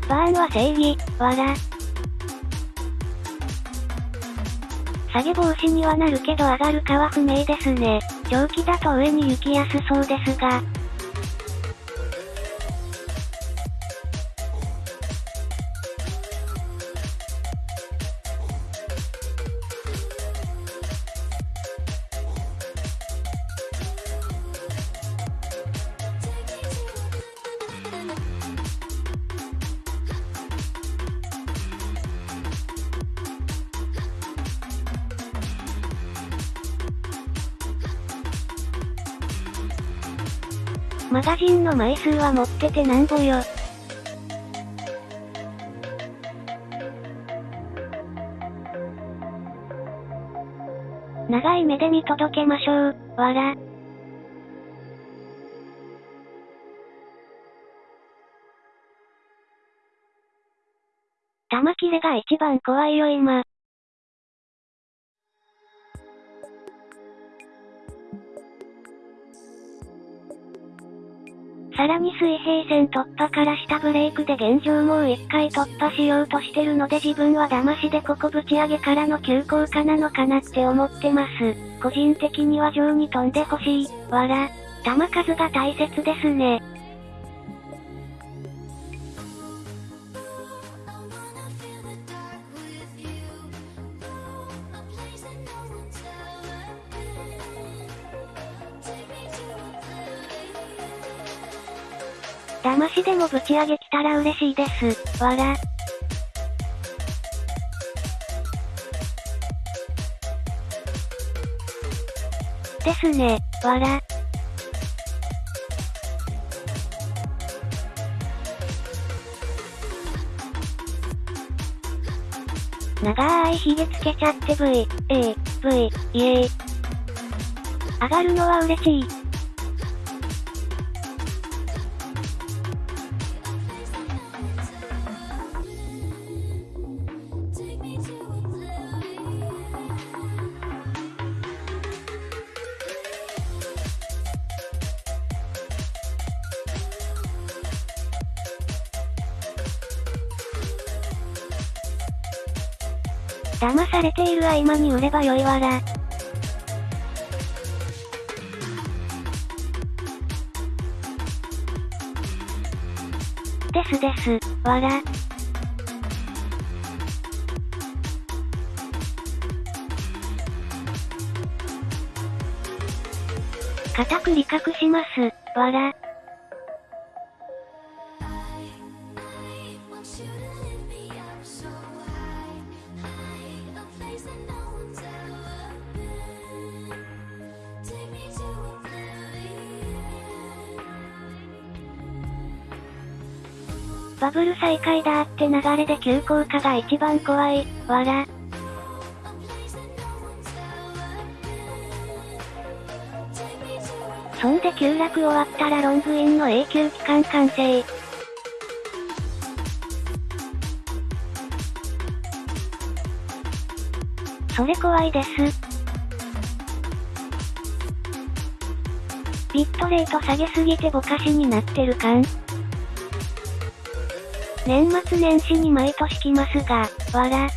Speaker 1: バーンは正義、わら。下げ防止にはなるけど上がるかは不明ですね。長期だと上に行きやすそうですが、枚数は持っててなんぼよ。長い目で見届けましょう、わら。玉切れが一番怖いよ今。さらに水平線突破から下ブレイクで現状もう一回突破しようとしてるので自分は騙しでここぶち上げからの急降下なのかなって思ってます。個人的には上に飛んでほしい、わら。弾数が大切ですね。もぶち上げ来たら嬉しいです、わら。ですね、わら。長いひげつけちゃって V、A、V、イエーイ。上がるのは嬉しい。合間に売ればよいわら。ですです、わら。固く理覚します、わら。
Speaker 2: Oblivion.
Speaker 1: バブル再開だって流れで急降下が一番怖い、わら。そんで急落終わったらロングインの永久期間完成。それ怖いです。ビットレート下げすぎてぼかしになってる感年末年始に毎年来ますが、わら。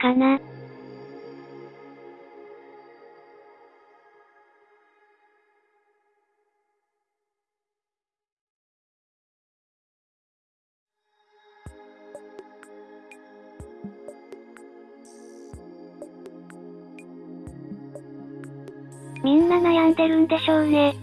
Speaker 1: かなみんな悩んでるんでしょうね。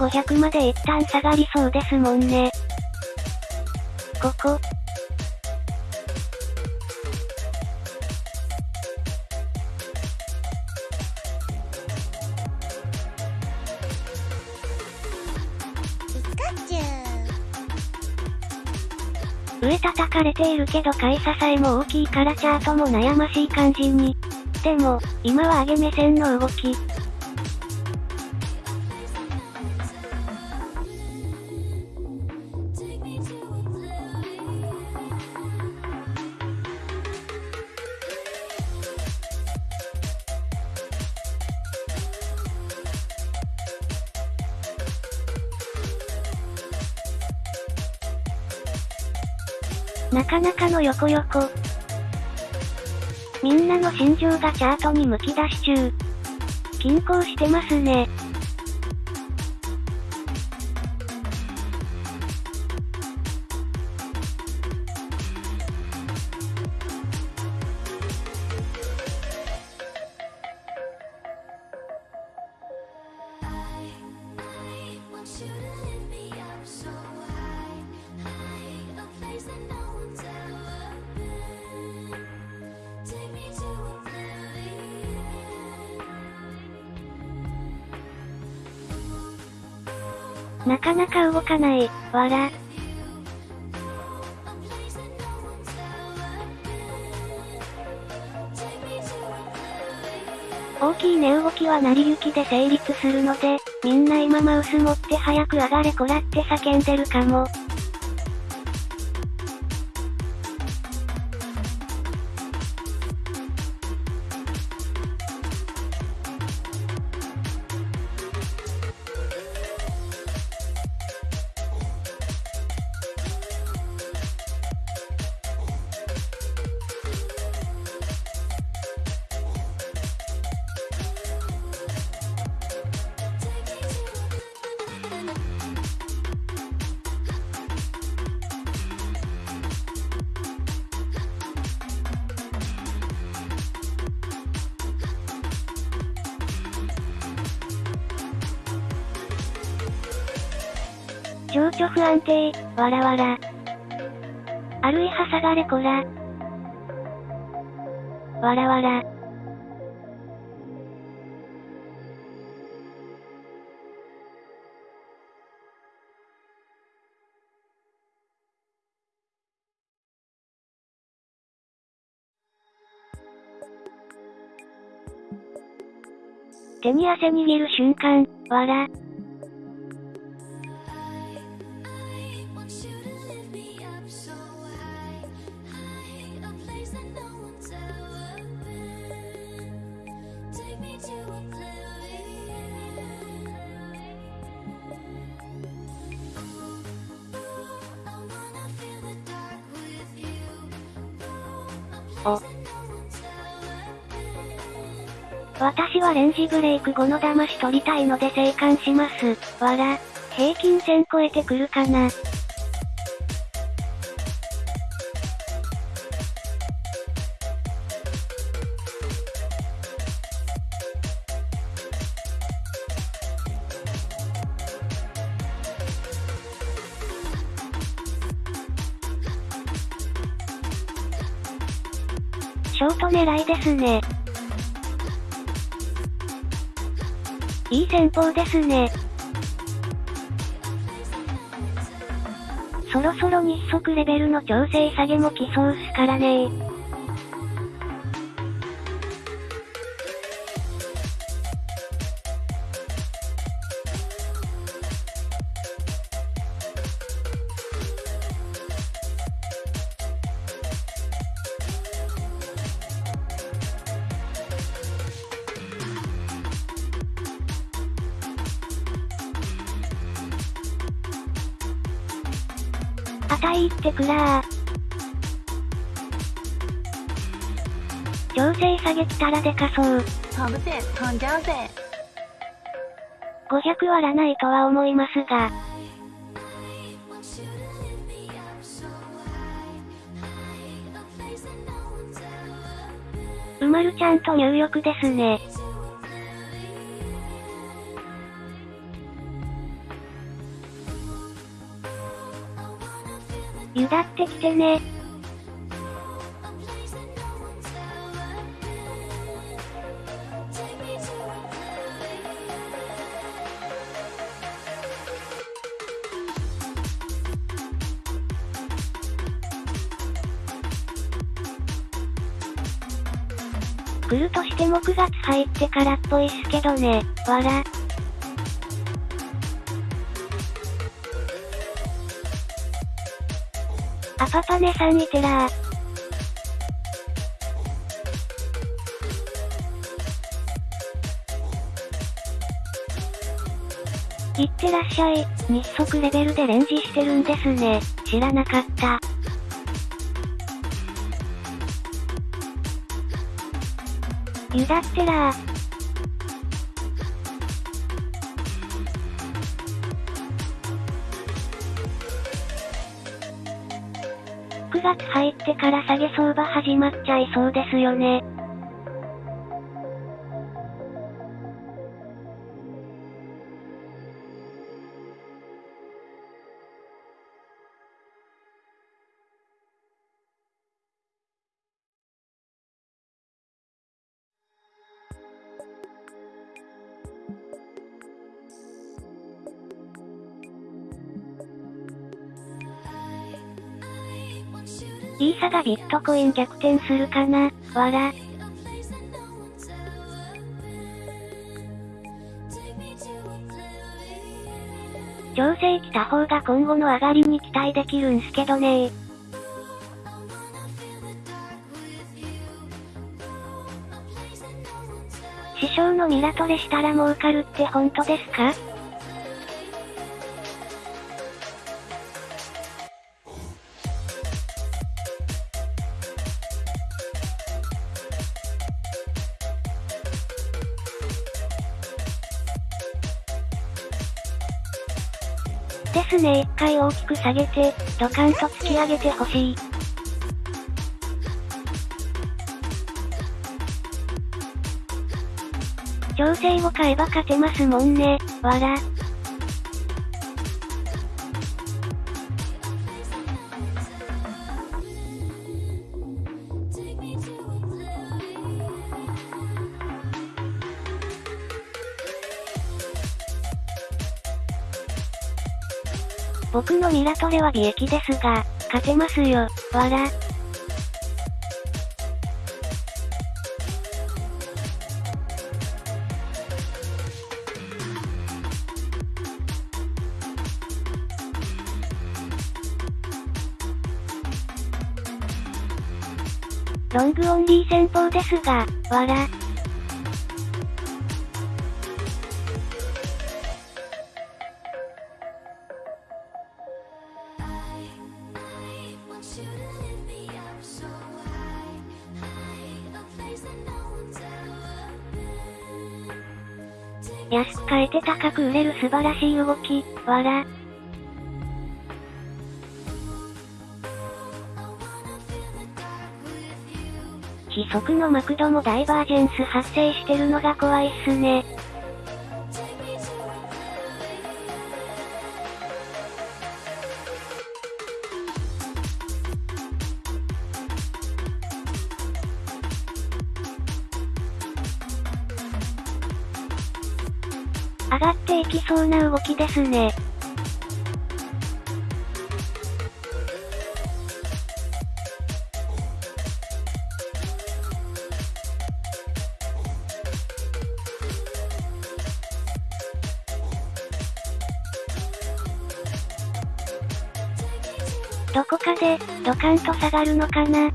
Speaker 1: 500まで一旦下がりそうですもんね。ここ。上叩かれているけど買い支えも大きいからチャートも悩ましい感じに。でも、今は上げ目線の動き。がチャートにむき出し中。均衡してますね。ら。大きい値動きは成り行きで成立するので、みんな今マウス持って早く上がれこらって叫んでるかも。情緒不安定、わらわら。あるいは下がれこら。わらわら。手に汗握る瞬間、わら。ブレイク後の騙し取りたいので生還します。わら。平均線超えてくるかな。ショート狙いですね。いい戦法ですね。そろそろ日足レベルの調整下げも来そうっすからねたらでかそう。
Speaker 3: 飛ぶぜ、飛んじゃうぜ。
Speaker 1: 500割らないとは思いますが。うまるちゃんと入浴ですね。ゆだってきてね。入ってからっぽいっすけどね。わら。アパパネさんいてらー。いってらっしゃい。日速レベルでレンジしてるんですね。知らなかった。ゆだってらー。9月入ってから下げ相場始まっちゃいそうですよね。がビットコイン逆転するかなわら。調整来た方が今後の上がりに期待できるんすけどね。師匠のミラトレしたら儲かるって本当ですか？ですね一回大きく下げて、ドカンと突き上げてほしい。調整を買えば勝てますもんね、わら。僕のミラトレは利益ですが、勝てますよ、わら。ロングオンリー戦法ですが、わら。て高く売れる素晴らしい動き、わら。
Speaker 2: I wanna feel the dark with you.
Speaker 1: 非測のマクドもダイバージェンス発生してるのが怖いっすね。そうな動きですね。どこかで、ドカンと下がるのかな？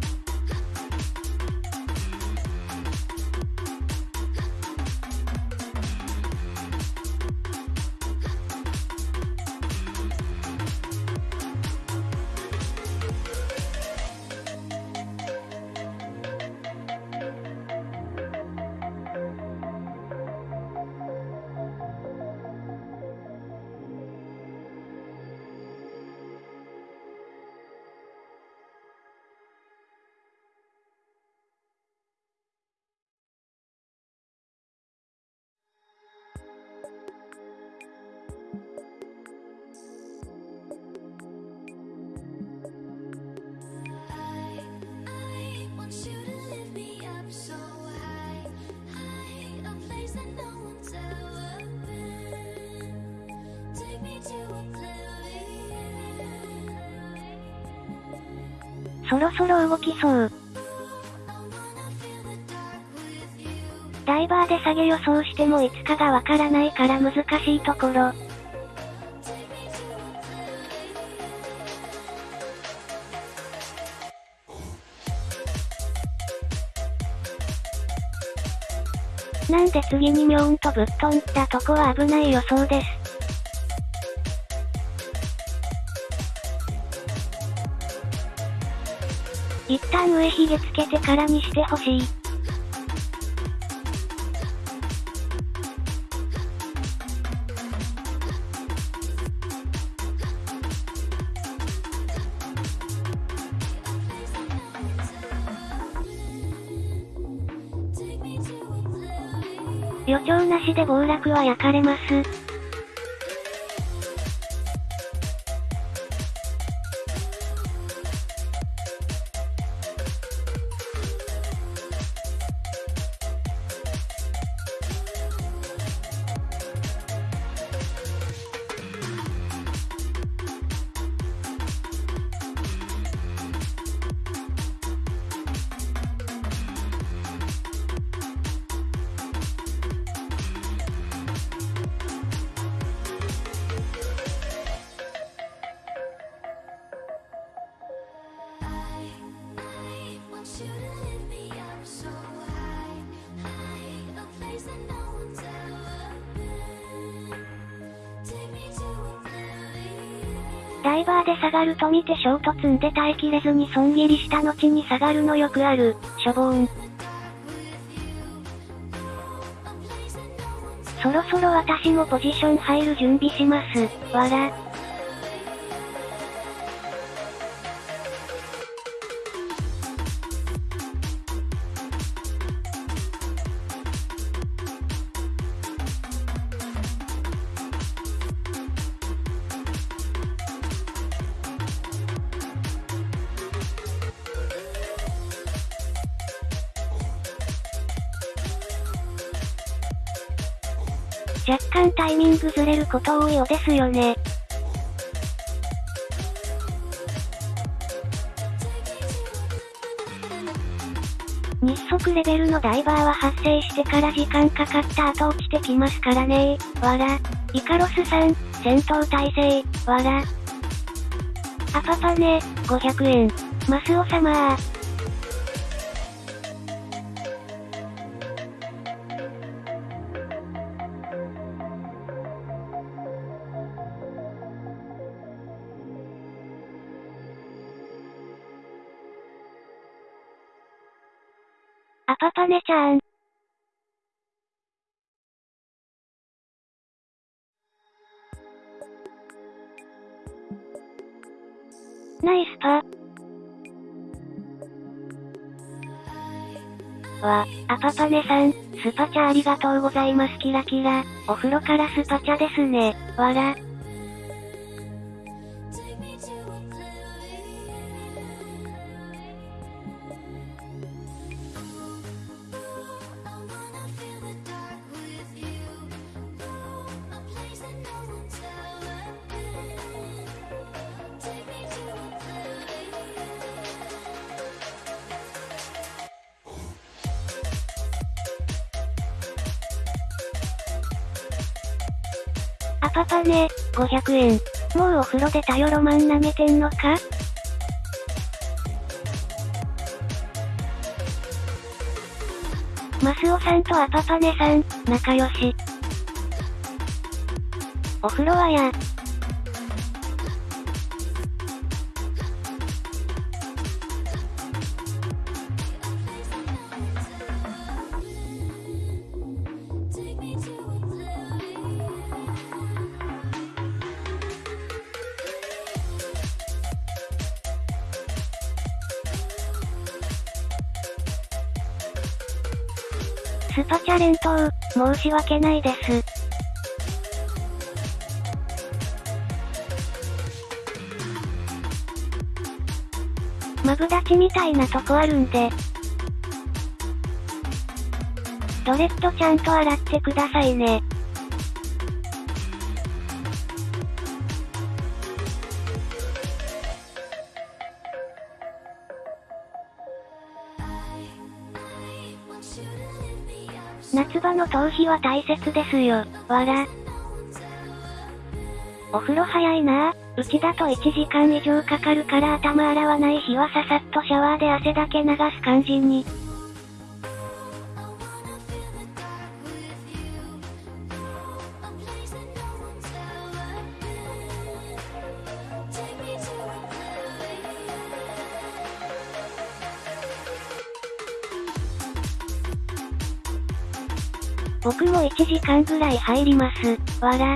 Speaker 1: そう。ダイバーで下げ予想してもいつかがわからないから難しいところ。なんで次にミョーンとぶっ飛んだとこは危ない予想です。旦上髭つけてからにしてほしい。予兆なしで暴落は焼かれます。ダイバーで下がると見てショート積んで耐えきれずに損切りした後に下がるのよくある、しょぼーん。そろそろ私もポジション入る準備します。わら。ること多いよですよね。日速レベルのダイバーは発生してから時間かかった後落ちてきますからねわら。イカロスさん、戦闘態勢、わら。アパパネ、500円。マスオ様ー。パパネさん、スパチャありがとうございますキラキラ。お風呂からスパチャですね。わら。500円。もうお風呂でたよロマン舐めてんのか？マスオさんとアパパネさん、仲良し。お風呂はや。し訳ないです。マブダチみたいなとこあるんで。ドレッドちゃんと洗ってくださいね。の頭皮は大切ですよ、わら。お風呂早いなうちだと1時間以上かかるから頭洗わない日はささっとシャワーで汗だけ流す感じに。時間ぐらい入ります、わら。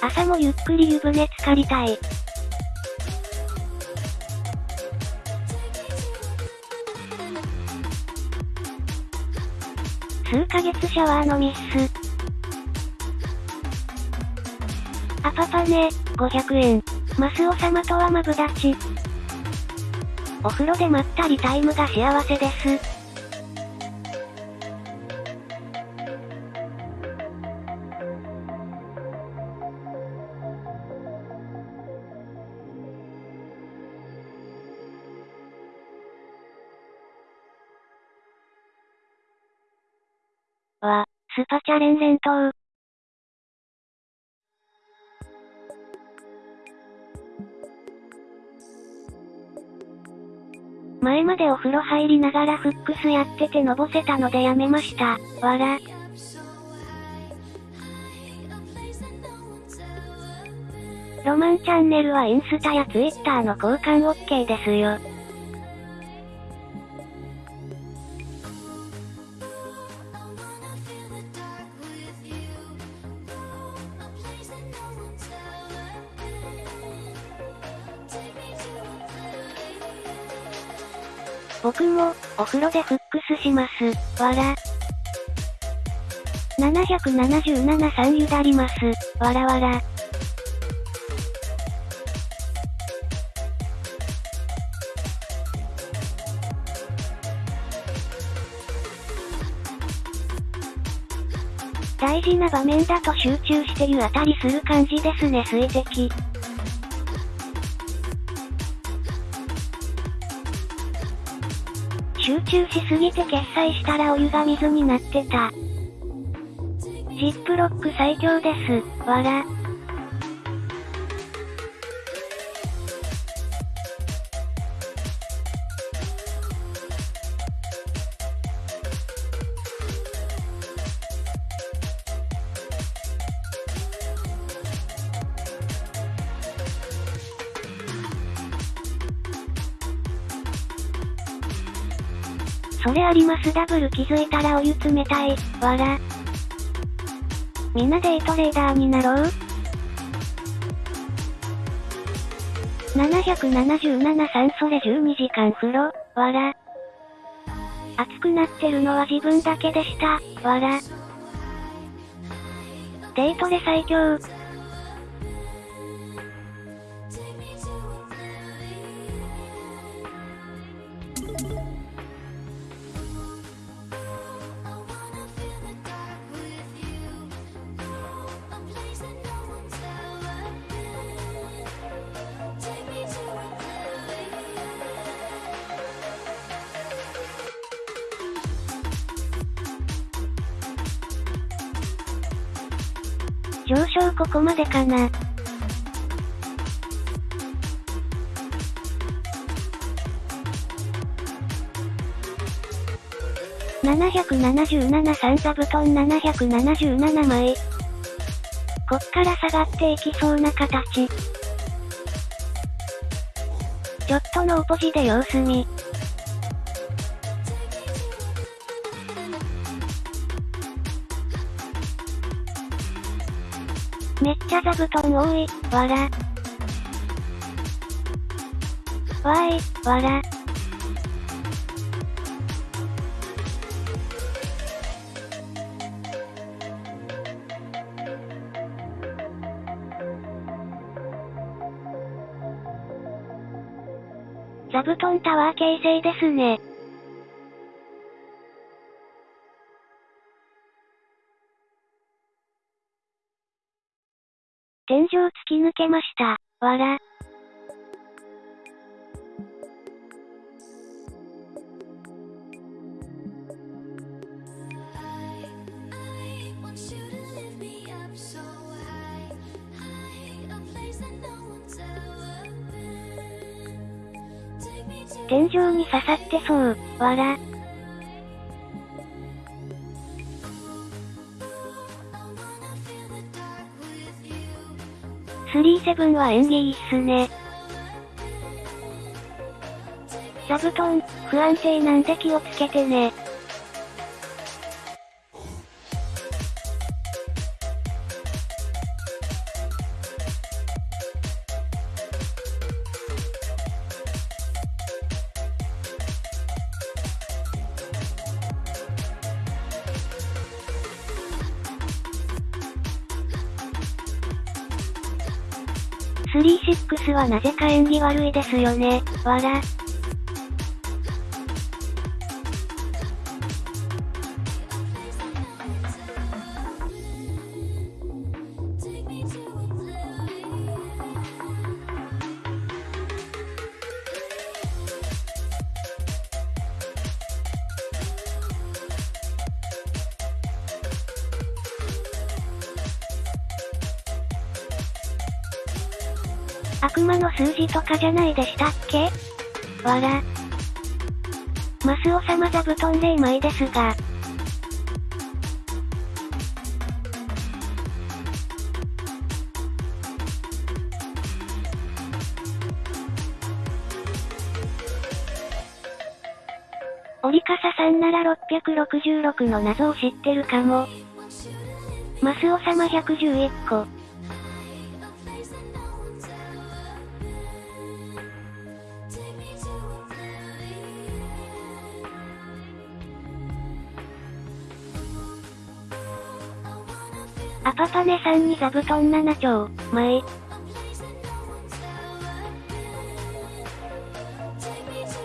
Speaker 1: 朝もゆっくり湯船浸かりたい。数ヶ月シャワーのミス。あパパね、500円。マスオ様とはマブダチ。お風呂でまったりタイムが幸せです。チャ連連投。前までお風呂入りながらフックスやっててのぼせたのでやめました。わら。ロマンチャンネルはインスタやツイッターの交換 OK ですよ。お風呂でフックスします。わら。777さんゆだります。わらわら。大事な場面だと集中して湯あたりする感じですね水滴。集中しすぎて決済したらお湯が水になってた。ジップロック最強です。わら。ありますダブル気づいたらお湯冷たい、わら。みんなデイトレーダーになろう ?777 さんそれ12時間風呂、わら。熱くなってるのは自分だけでした、わら。デイトレ最強。ここまでかな。777三座布団777枚。こっから下がっていきそうな形。ちょっとのおポジで様子見。布団多い、わら。わーい、わら。座布団タワー形成ですね。き抜けました。わら。天井に刺さってそう、わら。37は演技いいっすね。座布団、不安定なんで気をつけてね。はなぜか縁起悪いですよね。わら。とかじゃないでしたっけ？わら。マスオ様座布団0枚ですが。折笠さんなら666の謎を知ってるかも。マスオ様111個。さんに座布団7丁、枚。
Speaker 2: A place that no one's ever been. Take me to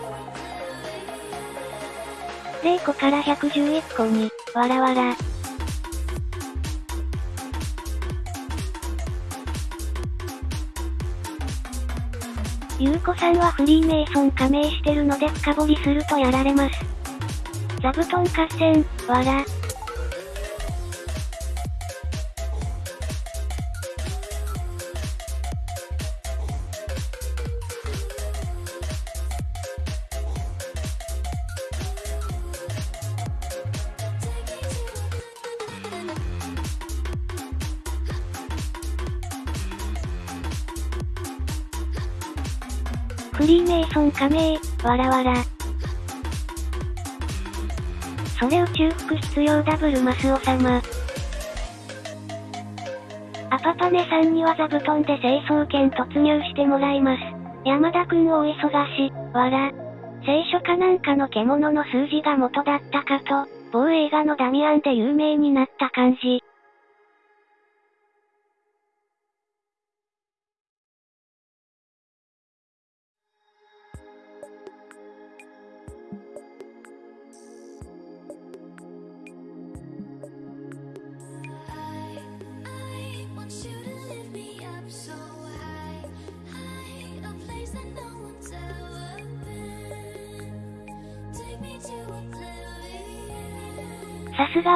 Speaker 2: oblivion.
Speaker 1: 0個から111個に、わらわら。ゆうこさんはフリーメイソン加盟してるので深掘りするとやられます。座布団合戦、わら。わらわら。それ宇宙服必要ダブルマスオ様。アパパネさんには座布団で清掃券突入してもらいます。山田くんお忙し、わら。聖書かなんかの獣の数字が元だったかと、某映画のダミアンで有名になった感じ。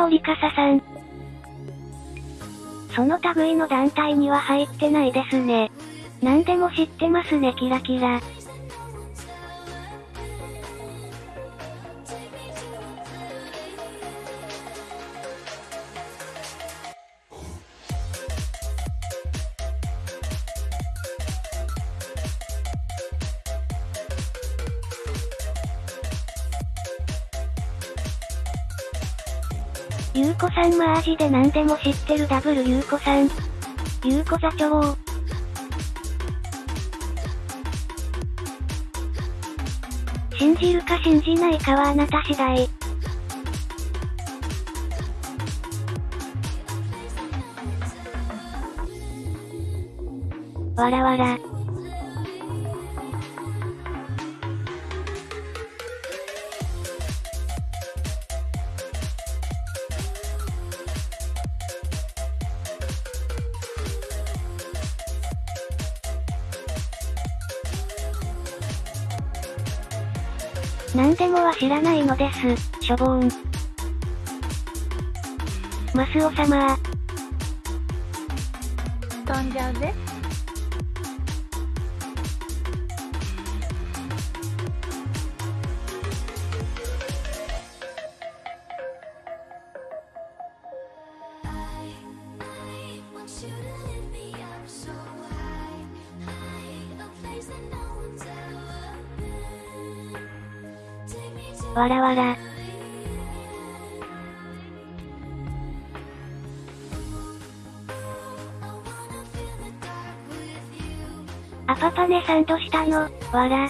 Speaker 1: 織笠さん。その類の団体には入ってないですね。何でも知ってますねキラキラ。さんマージで何でも知ってるダブルゆうこさん。ゆうこ座長。信じるか信じないかはあなた次第。わらわら。知らないのです、しょぼーん。マスオ様
Speaker 3: 飛んじゃうぜ。
Speaker 1: わらわら。
Speaker 2: I wanna feel the dark with you.
Speaker 1: アパパネさんどしたのわら。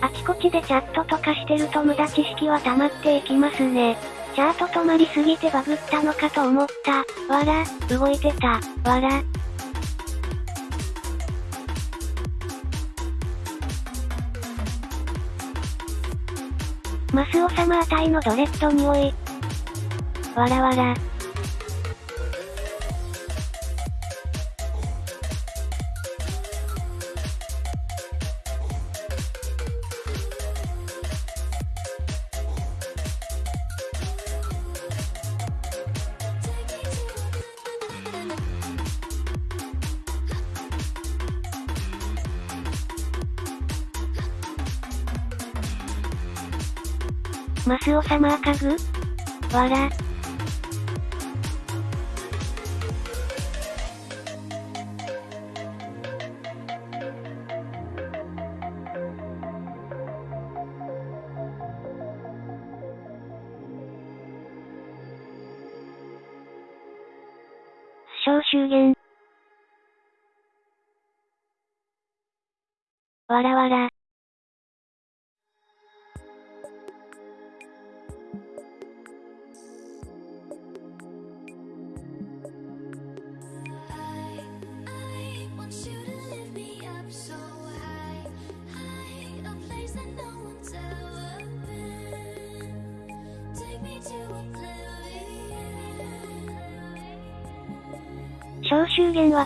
Speaker 1: あちこちでチャットとかしてると無駄知識は溜まっていきますね。チャート止まりすぎてバグったのかと思った。わら、動いてた。わら。マスオ様あたいのドレッド匂い。わらわら。マスオ様赤ぐ？わら。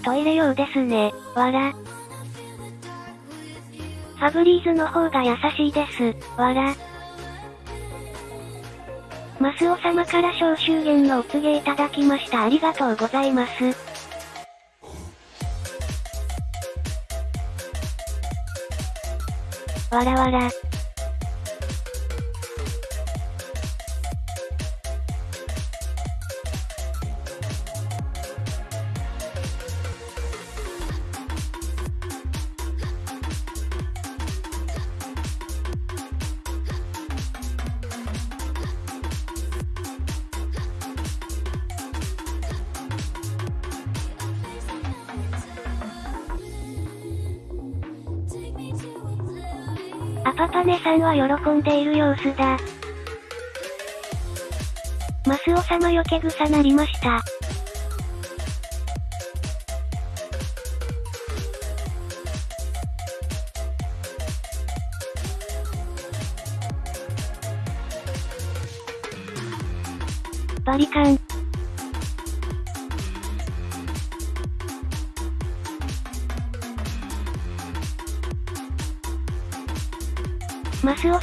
Speaker 1: トイレ用ですね。わら。ファブリーズの方が優しいです。わら。マスオ様から小修言のお告げいただきました。ありがとうございます。わらわら。込んでいる様子だ。マスオ様よけ草なりました。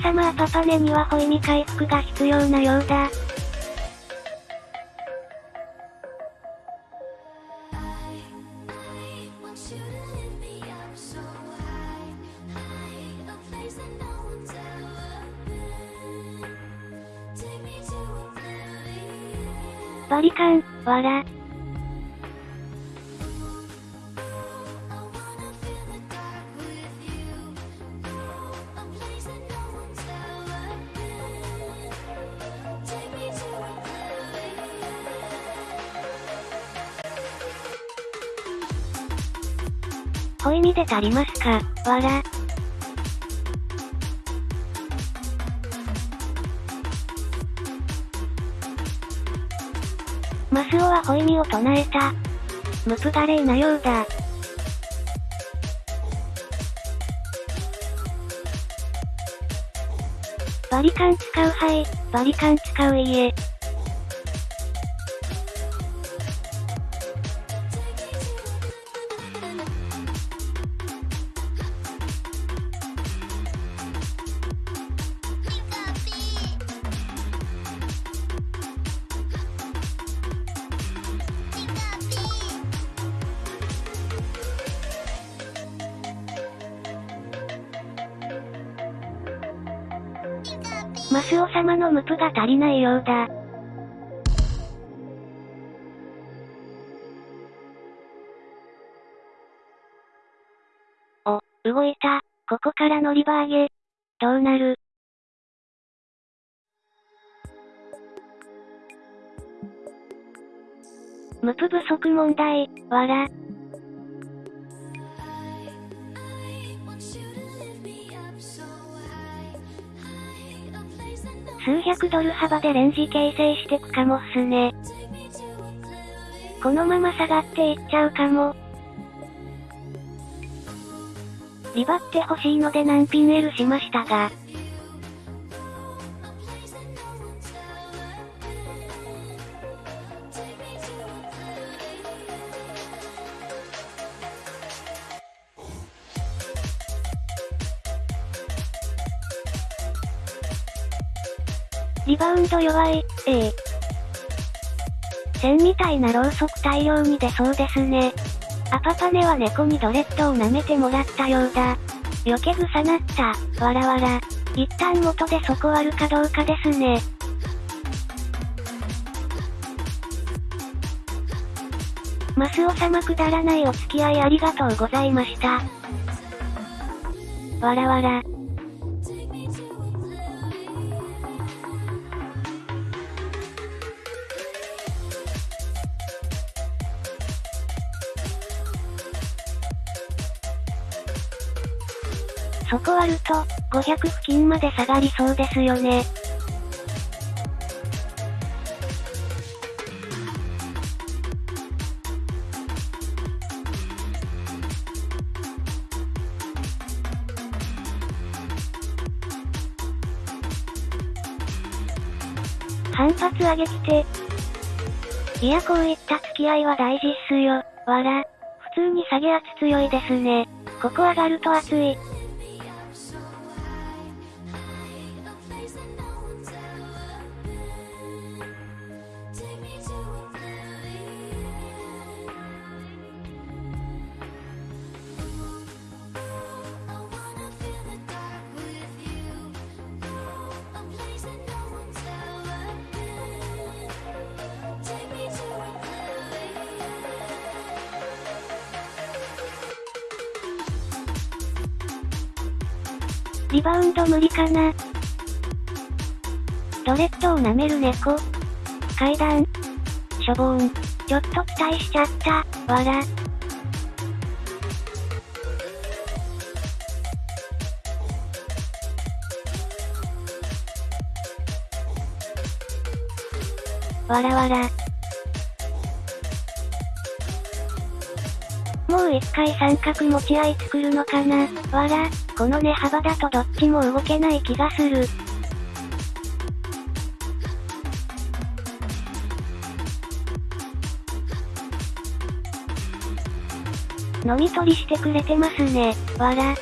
Speaker 1: サマパパネにはホイミ回復が必要なようだ。バリカン、わら。ホイミで足りますか？わら。マスオはホイミを唱えた。ムプガレーなようだ。バリカン使うはい、バリカン使ういえ。足りないようだ。お、動いた。ここからのリバーゲ。どうなる？ムプ不足問題、わら。数百ドル幅でレンジ形成してくかもっすね。このまま下がっていっちゃうかも。リバって欲しいので難品 L しましたが、リバウンド弱い、ええ。線みたいなろうそく大量に出そうですね。アパパネは猫にドレッドを舐めてもらったようだ。余計草なった、わらわら。一旦元で底あるかどうかですね。マスオ様くだらないお付き合いありがとうございました。わらわら。ると、500付近まで下がりそうですよね。反発上げきて。いやこういった付き合いは大事っすよ、わら。普通に下げ圧強いですね。ここ上がると熱い。無理かなドレッドを舐める猫階段しょぼーん。ちょっと期待しちゃった、わら。わらわら。もう一回三角持ち合い作るのかなわら、この値幅だとどっちも動けない気がする。飲み取りしてくれてますね、わら。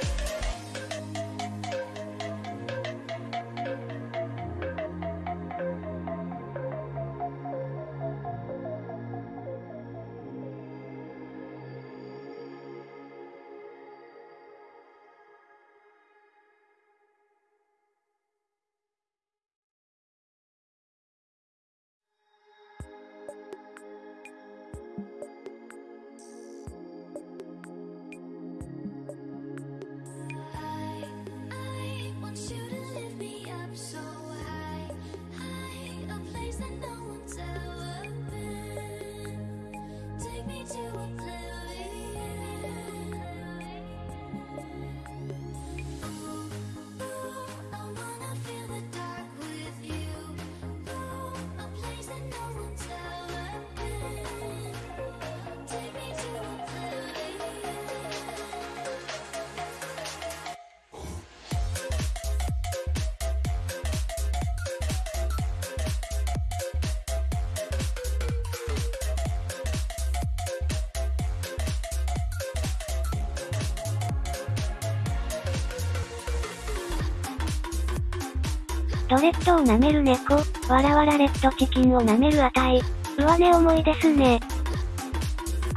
Speaker 1: ドレッドを舐める猫、わらわらレッドチキンを舐める値。上値重いですね。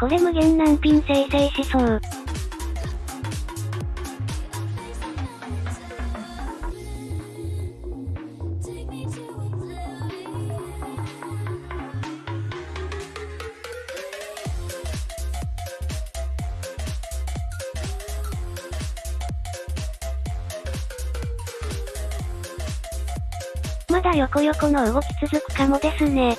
Speaker 1: これ無限難品生成しそこの動き続くかもですね。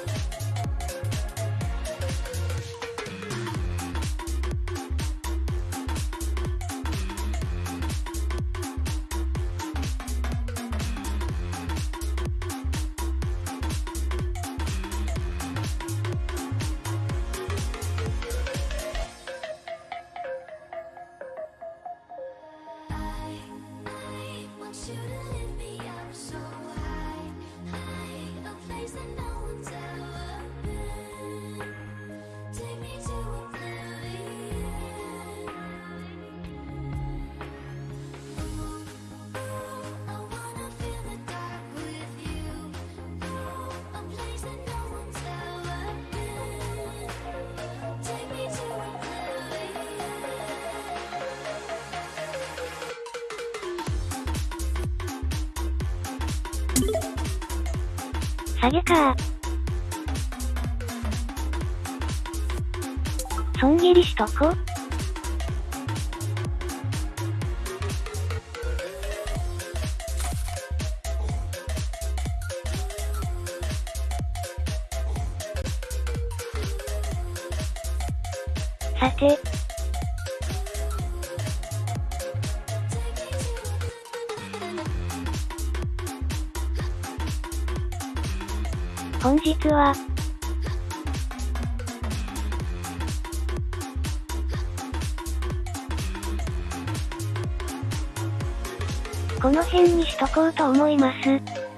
Speaker 1: と思います。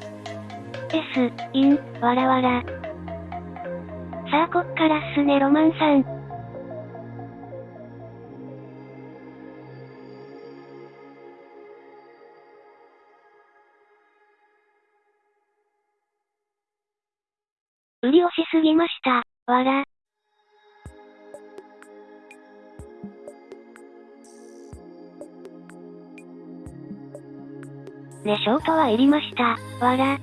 Speaker 1: S、イン、わらわら。さあこっからっすねロマンさん。ね、ショートはいりました。わら。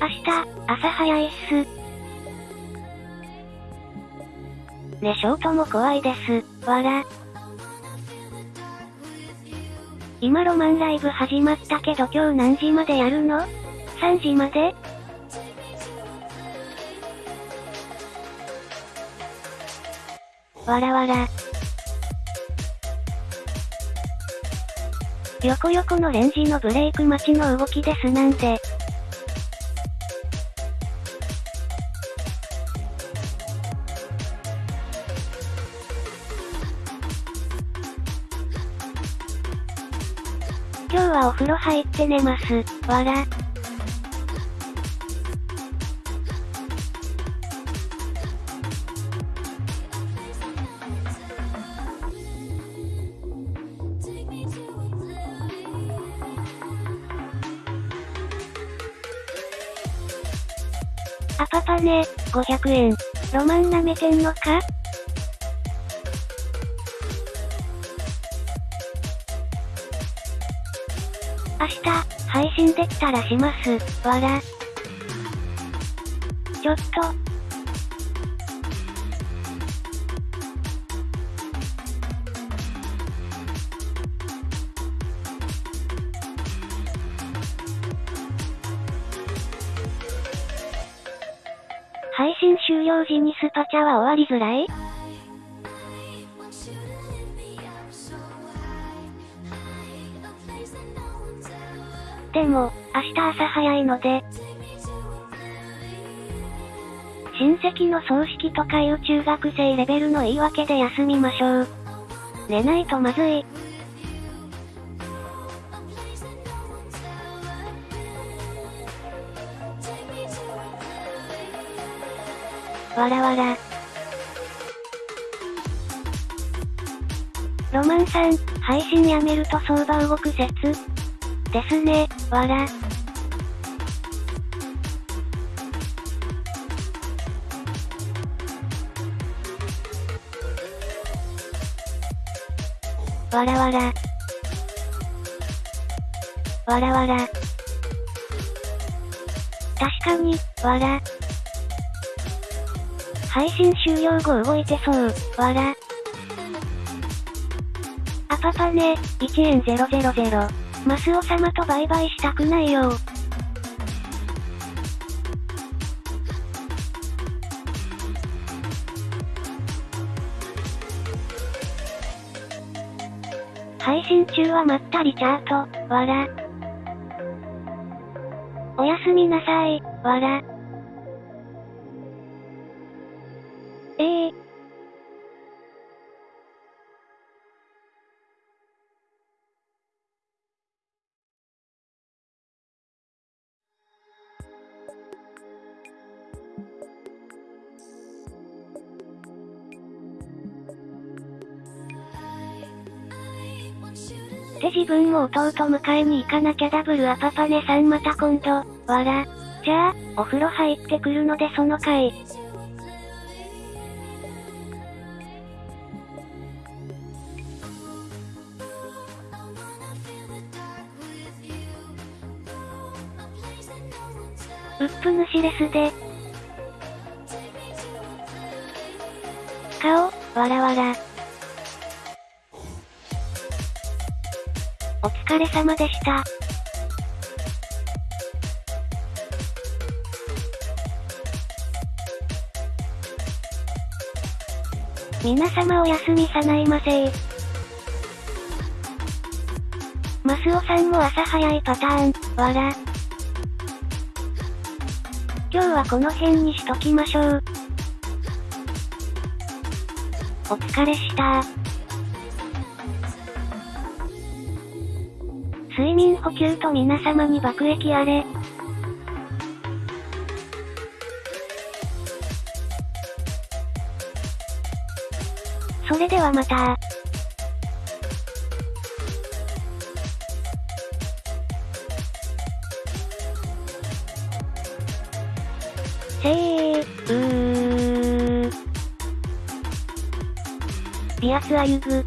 Speaker 1: 明日、朝早いっす。ね、ショートも怖いです。わら。今ロマンライブ始まったけど今日何時までやるの ?3 時まで？わらわら。横横のレンジのブレイク待ちの動きですなんで。今日はお風呂入って寝ます。わら。500円。ロマンなめてんのか？明日、配信できたらします。わら。ちょっと。時にスパチャは終わりづらい？でも、明日朝早いので、親戚の葬式とかいう中学生レベルの言い訳で休みましょう。寝ないとまずい。わらわら。ロマンさん、配信やめると相場動く説？ですね、わら。わらわら。わらわら。確かに、わら。配信終了後動いてそう、わら。パパね、1円000。マスオ様と売買したくないよ配信中はまったりチャート、わら。おやすみなさい、わら。も弟迎えに行かなきゃダブルアパパネさんまた今度、わら。じゃあ、お風呂入ってくるのでその回。うっぷ主レスで。顔、わらわら。れ様でした。皆様おやすみさないませマスオさんも朝早いパターン、わら。今日はこの辺にしときましょう。お疲れした補給と皆様に爆撃あれ。それではまたせー、うー。ビアツアユグ。